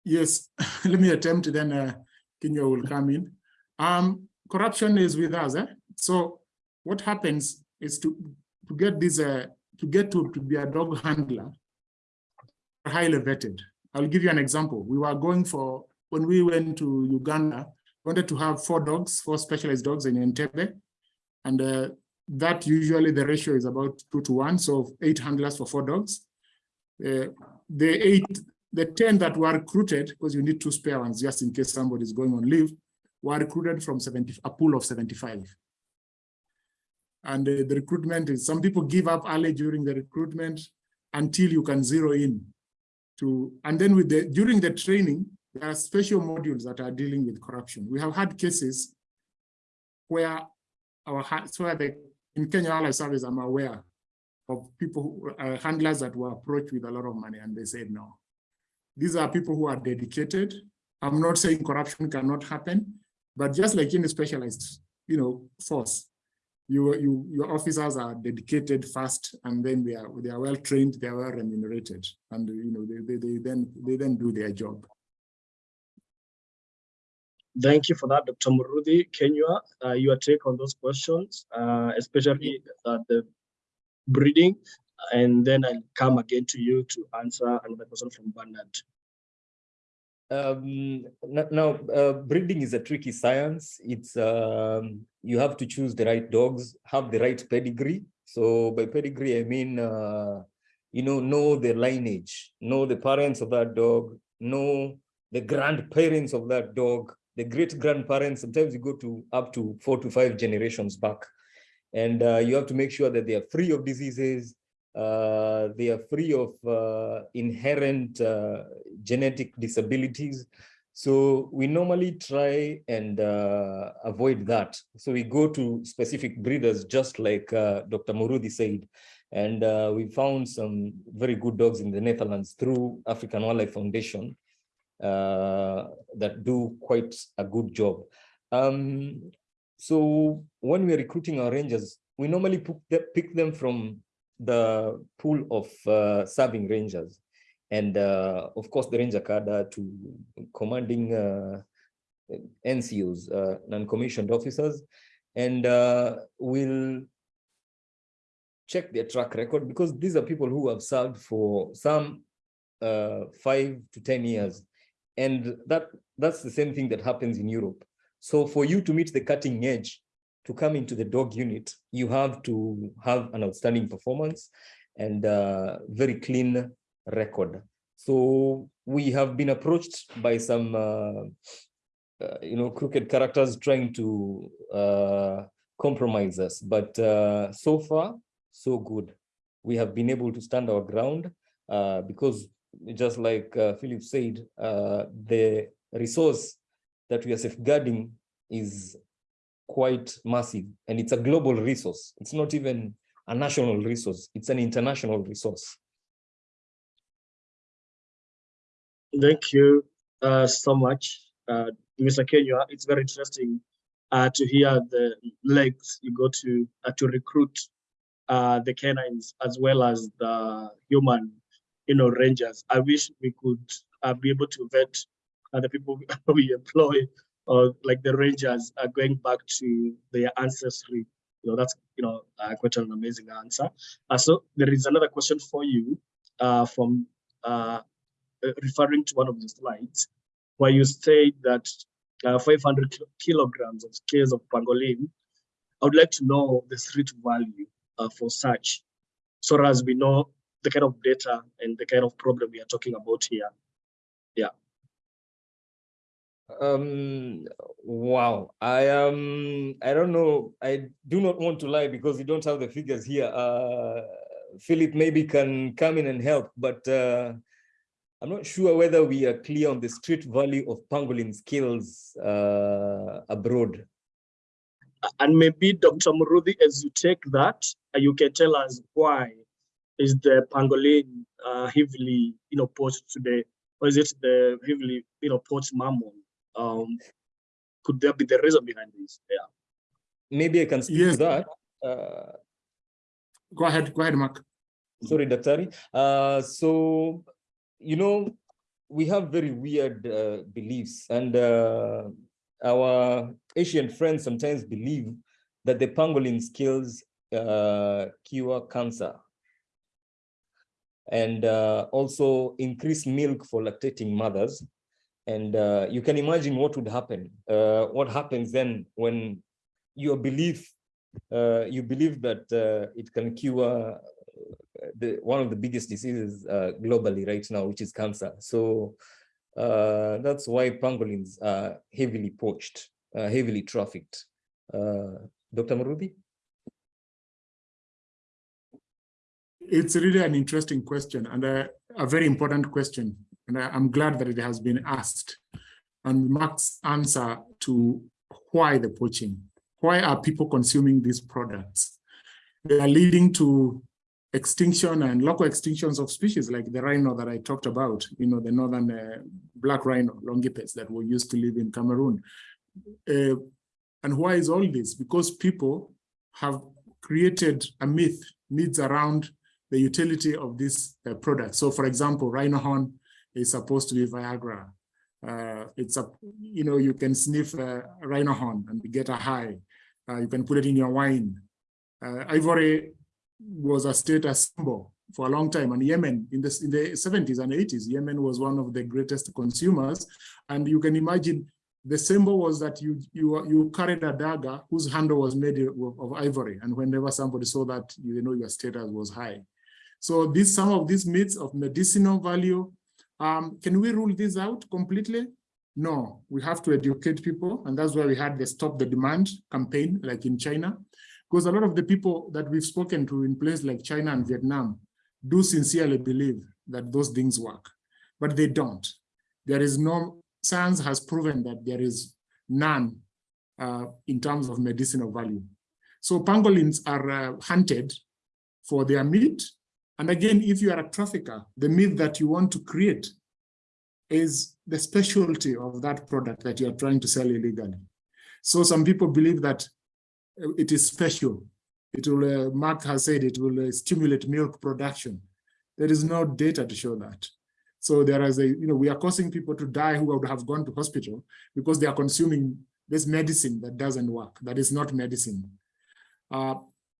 yes, let me attempt, then uh, Kenya will come in. Um, corruption is with us. Eh? So what happens is to to get this uh, to get to, to be a dog handler highly vetted I'll give you an example. We were going for, when we went to Uganda, wanted to have four dogs, four specialized dogs in Entebbe. And uh, that usually the ratio is about two to one, so eight handlers for four dogs. Uh, the eight, the 10 that were recruited, because you need two spare ones just in case somebody is going on leave, were recruited from 70, a pool of 75. And uh, the recruitment is, some people give up early during the recruitment until you can zero in to, and then with the, during the training, there are special modules that are dealing with corruption. We have had cases where our, so the, in Kenya i Wildlife Service, I'm aware of people, who, uh, handlers that were approached with a lot of money and they said no. These are people who are dedicated. I'm not saying corruption cannot happen, but just like in a specialized, you know, force, you, you, your officers are dedicated fast, and then they are they are well trained, they are well remunerated, and you know they, they, they then they then do their job. Thank you for that, Dr. Muruthi. Kenya, uh, your take on those questions, uh, especially uh, the breeding, and then I'll come again to you to answer another question from Bernard. Um, now, uh, breeding is a tricky science. It's um, you have to choose the right dogs, have the right pedigree. So by pedigree, I mean, uh, you know, know the lineage, know the parents of that dog, know the grandparents of that dog, the great grandparents. Sometimes you go to up to four to five generations back, and uh, you have to make sure that they are free of diseases, uh, they are free of uh, inherent uh, genetic disabilities. So we normally try and uh, avoid that. So we go to specific breeders, just like uh, Dr. Muruthi said. And we found some very good dogs in the Netherlands through African Wildlife Foundation that do quite a good job. Um, so when we're recruiting our rangers, we normally pick them from the pool of uh, serving rangers and uh, of course the ranger cadre to commanding uh, NCOs, uh, non-commissioned officers, and uh, we'll check their track record because these are people who have served for some uh, five to 10 years. And that that's the same thing that happens in Europe. So for you to meet the cutting edge, to come into the dog unit, you have to have an outstanding performance and very clean record. So we have been approached by some, uh, uh, you know, crooked characters trying to uh, compromise us. But uh, so far, so good. We have been able to stand our ground uh, because just like uh, Philip said, the resource that we are safeguarding is quite massive and it's a global resource. It's not even a national resource, it's an international resource. Thank you uh, so much, uh, Mr. Kenya. It's very interesting uh, to hear the legs you go to uh, to recruit uh, the canines as well as the human, you know, rangers. I wish we could uh, be able to vet the people we employ or like the Rangers are going back to their ancestry. You know, that's, you know, uh, quite an amazing answer. Uh, so there is another question for you uh, from uh, uh referring to one of the slides where you say that uh, 500 kilograms of scales of pangolin. I would like to know the street value uh, for such, so as we know the kind of data and the kind of problem we are talking about here. Yeah. Um, wow. I um, I don't know. I do not want to lie because we don't have the figures here. Uh, Philip maybe can come in and help, but uh, I'm not sure whether we are clear on the street value of pangolin skills uh, abroad. And maybe Dr. Muruthi, as you take that, you can tell us why is the pangolin uh, heavily, you know, poached today, or is it the heavily, you know, poached mammon? um, could there be the reason behind this? Yeah. Maybe I can speak yes. to that. Uh, go ahead, go ahead, Mark. Sorry, Daktari. Uh, so, you know, we have very weird uh, beliefs and uh, our Asian friends sometimes believe that the pangolin skills uh, cure cancer. And uh, also increase milk for lactating mothers. And uh, you can imagine what would happen. Uh, what happens then when your belief, uh, you believe that uh, it can cure the one of the biggest diseases globally right now, which is cancer. So that's why pangolins are heavily poached, heavily trafficked. Dr. Muruthi? It's really an interesting question and a, a very important question. And I, am glad that it has been asked. And Mark's answer to why the poaching, why are people consuming these products? They are leading to extinction and local extinctions of species like the rhino that I talked about, you know, the northern uh, black rhino, longipes that were used to live in Cameroon. Uh, and why is all this? Because people have created a myth, myths around the utility of this uh, product. So for example, rhino horn is supposed to be Viagra. Uh, it's a, you know, you can sniff a rhino horn and get a high. Uh, you can put it in your wine. Uh, ivory was a status symbol for a long time. And Yemen, in the, in the 70s and 80s, Yemen was one of the greatest consumers. And you can imagine the symbol was that you you you carried a dagger whose handle was made of ivory. And whenever somebody saw that, you know your status was high. So these some of these myths of medicinal value, um, can we rule this out completely? No, we have to educate people. And that's why we had the Stop the Demand campaign, like in China. Because a lot of the people that we've spoken to in places like China and Vietnam do sincerely believe that those things work, but they don't. There is no, science has proven that there is none uh, in terms of medicinal value. So pangolins are uh, hunted for their meat and again, if you are a trafficker, the myth that you want to create is the specialty of that product that you are trying to sell illegally. So some people believe that it is special. It will, uh, Mark has said it will uh, stimulate milk production. There is no data to show that. So there is a, you know, we are causing people to die who would have gone to hospital because they are consuming this medicine that doesn't work, that is not medicine. Uh,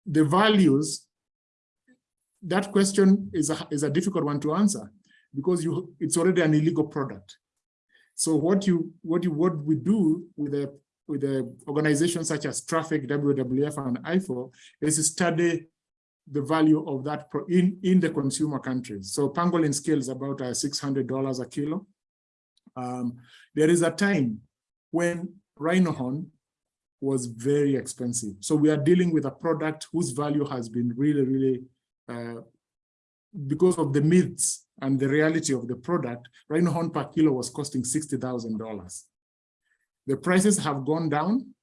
the values that question is a, is a difficult one to answer because you it's already an illegal product. So what you what you what we do with a with the organizations such as Traffic, WWF, and IFAW is study the value of that in in the consumer countries. So pangolin scale is about uh, $600 a kilo. Um, there is a time when rhino horn was very expensive. So we are dealing with a product whose value has been really, really because of the myths and the reality of the product, rhino horn per kilo was costing $60,000. The prices have gone down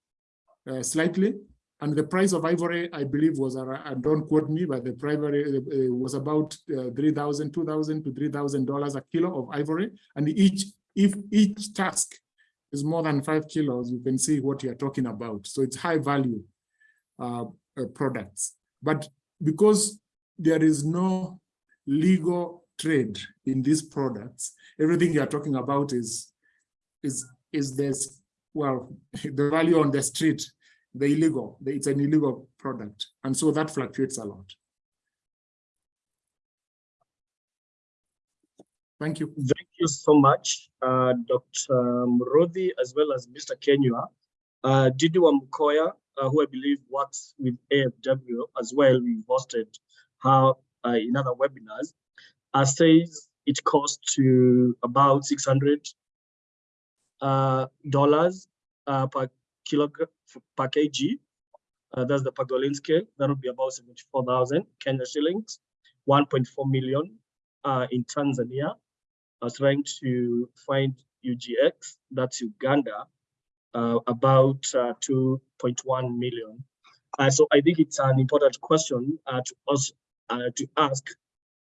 uh, slightly, and the price of ivory, I believe, was, uh, don't quote me, but the primary uh, was about uh, 3,000, 2,000 to $3,000 a kilo of ivory. And each, if each task is more than five kilos, you can see what you're talking about. So it's high value uh, uh, products. But because there is no legal trade in these products. Everything you're talking about is, is, is this, well, the value on the street, the illegal, it's an illegal product. And so that fluctuates a lot. Thank you. Thank you so much, uh, Dr. Muruthi, as well as Mr. Kenyua. Uh, Didi Wamukoya, uh, who I believe works with AFW as well, we've hosted how uh, in other webinars, uh, says it costs to about 600 uh, dollars uh, per kilogram per kg. Uh, that's the pangolin scale. That would be about 74,000 Kenya shillings, 1.4 million uh, in Tanzania. I was trying to find UGX, that's Uganda, uh, about uh, 2.1 million. Uh, so I think it's an important question to us Uh, to ask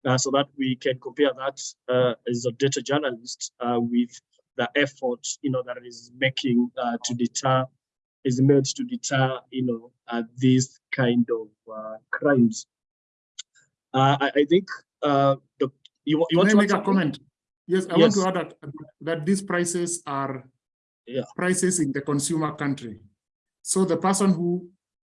uh, so that we can compare that uh, as a data journalist uh, with the effort you know that is making uh, to deter is made to deter you know these kind of crimes. I, I, think the, you, you want to make a comment. Yes, I yes. want to add that, that these prices are yeah. prices in the consumer country. So the person who,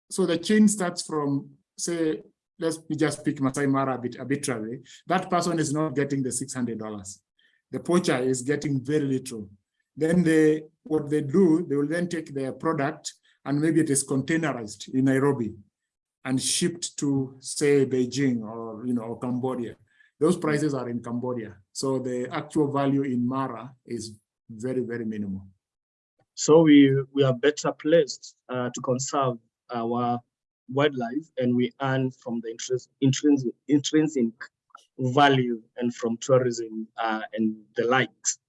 so the chain starts from, say, let's just pick Masai Mara a bit arbitrarily, that person is not getting the $600. The poacher is getting very little. Then they, what they do, they will then take their product and maybe it is containerized in Nairobi and shipped to say Beijing or, you know, or Cambodia. Those prices are in Cambodia. So the actual value in Mara is very, very minimal. So we, we are better placed uh, to conserve our wildlife and we earn from the interest, intrinsic, intrinsic value and from tourism uh, and the likes.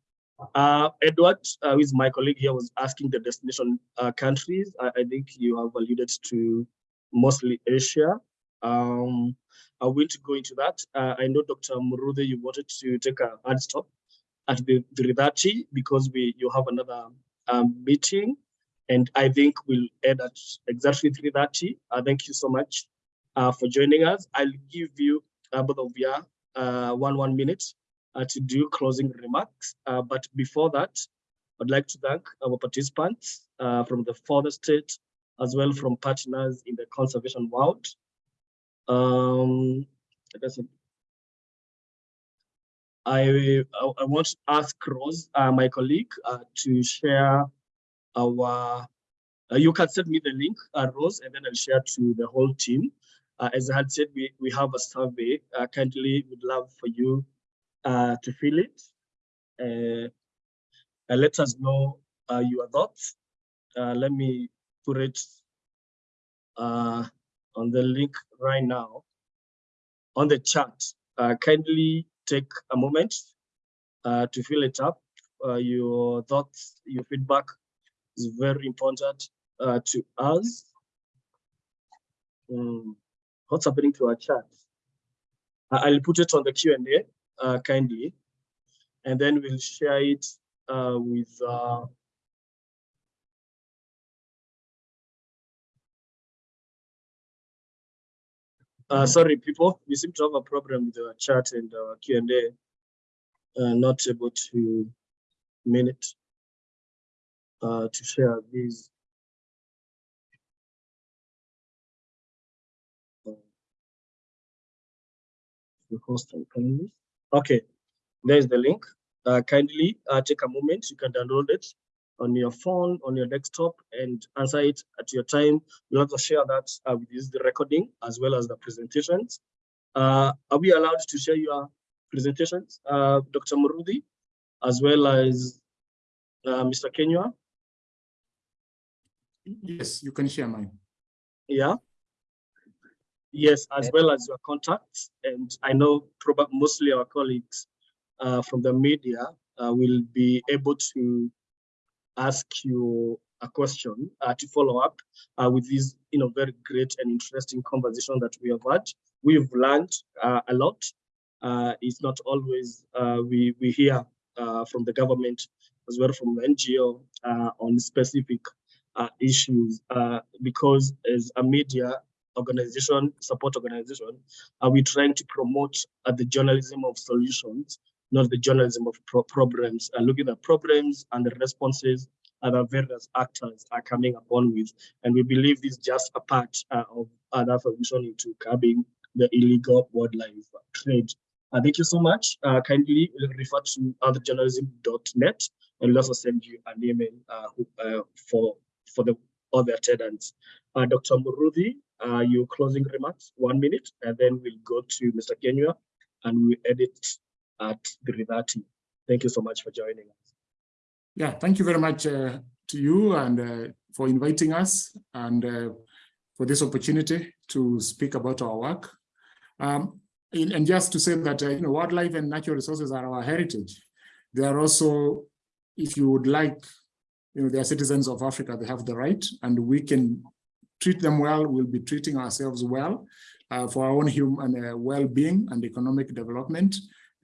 Uh, Edward, uh, who is my colleague here, was asking the destination uh, countries. I, I, think you have alluded to mostly Asia. Um, I will go into that. Uh, I know Dr. Muruthi, you wanted to take a hard stop at the 3.30 because we you have another um, meeting and I think we'll end at exactly 3.30. Uh, thank you so much uh, for joining us. I'll give you uh, both of you uh, one one minute uh, to do closing remarks. Uh, but before that, I'd like to thank our participants uh, from the further state, as well from partners in the conservation world. Um, I, I, want to ask Rose, my colleague, to share our, uh, you can send me the link, Rose, and then I'll share to the whole team. as I had said, we, we have a survey. kindly would love for you uh, to fill it. Uh, let us know uh, your thoughts. Uh, let me put it uh, on the link right now on the chat. Uh, kindly take a moment to fill it up. your thoughts, your feedback is very important to us. Um, what's happening to our chat? I'll put it on the Q&A uh, kindly, and then we'll share it uh, with uh, Uh, sorry, people, we seem to have a problem with the chat and uh, Q&A. Uh, not able to minute uh, to share these. Uh, the host and kindly. Okay, there's the link. Uh, kindly uh, take a moment. You can download it on your phone, on your desktop, and answer it at your time. We'll also share that uh, with this, the recording as well as the presentations. Uh, are we allowed to share your presentations, uh, Dr. Muruthi, as well as Mr. Kenya? Yes, you can share mine. Yeah. Yes, as well as your contacts. And I know probably mostly our colleagues uh, from the media uh, will be able to ask you a question uh, to follow up uh, with this you know, very great and interesting conversation that we have had. We've learned uh, a lot. Uh, it's not always we, we hear from the government as well from NGO on specific issues because as a media, organization, support organization, are we trying to promote uh, the journalism of solutions, not the journalism of pro problems, uh, looking at problems and the responses other various actors are coming upon with. And we believe this is just a part uh, of other solution into curbing the illegal wildlife trade. Uh, thank you so much. Uh, kindly refer to earthjournalism.net and we'll also send you an email uh, uh, for, for the other attendants. Uh, Dr. Muruthi, uh, your closing remarks, one minute, and then we'll go to Mr. Kenya and we'll edit at 3.30. Thank you so much for joining us. Yeah, thank you very much uh, to you and uh, for inviting us and uh, for this opportunity to speak about our work. Um, and just to say that, uh, you know, wildlife and natural resources are our heritage. They are also, if you would like, you know, they are citizens of Africa, they have the right, and we can treat them well, we'll be treating ourselves well uh, for our own human uh, well-being and economic development.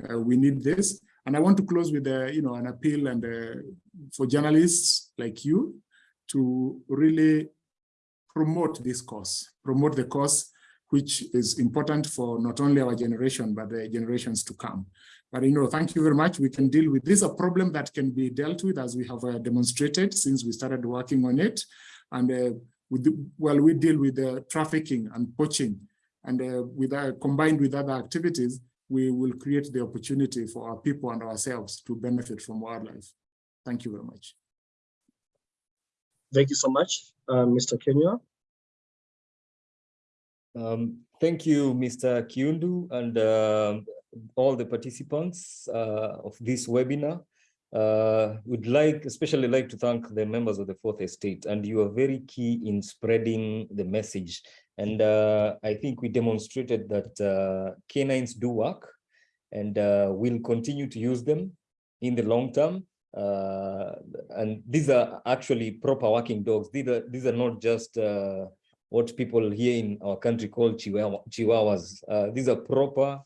Uh, we need this. And I want to close with uh, you know, an appeal and uh, for journalists like you to really promote this cause, promote the cause which is important for not only our generation, but the generations to come. But you know, thank you very much. We can deal with this, a problem that can be dealt with as we have uh, demonstrated since we started working on it. And uh, well, we deal with the trafficking and poaching And uh, with uh, combined with other activities, we will create the opportunity for our people and ourselves to benefit from wildlife. Thank you very much. Thank you so much, uh, Mr. Kenya. Um, thank you, Mr. Kiundu and um all the participants uh, of this webinar. Uh, would like, especially like to thank the members of the fourth estate and you are very key in spreading the message. And uh, I think we demonstrated that canines do work and we'll continue to use them in the long term. Uh, and these are actually proper working dogs. These are, these are not just uh, what people here in our country call chihuahuas. Uh, these are proper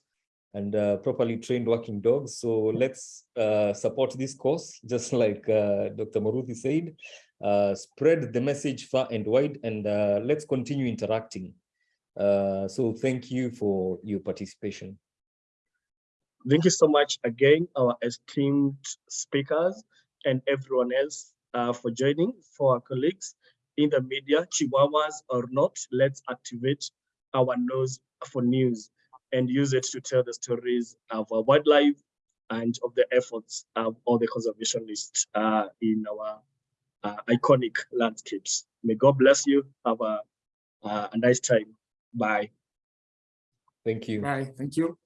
and uh, properly trained working dogs. So let's uh, support this cause, just like uh, Dr. Muruthi said, uh, spread the message far and wide, and uh, let's continue interacting. Uh, so thank you for your participation. Thank you so much again, our esteemed speakers and everyone else for joining, for our colleagues in the media, Chihuahuas or not, let's activate our nose for news and use it to tell the stories of our wildlife and of the efforts of all the conservationists uh, in our uh, iconic landscapes. May God bless you. Have a, uh, a nice time. Bye. Thank you. Bye. Thank you.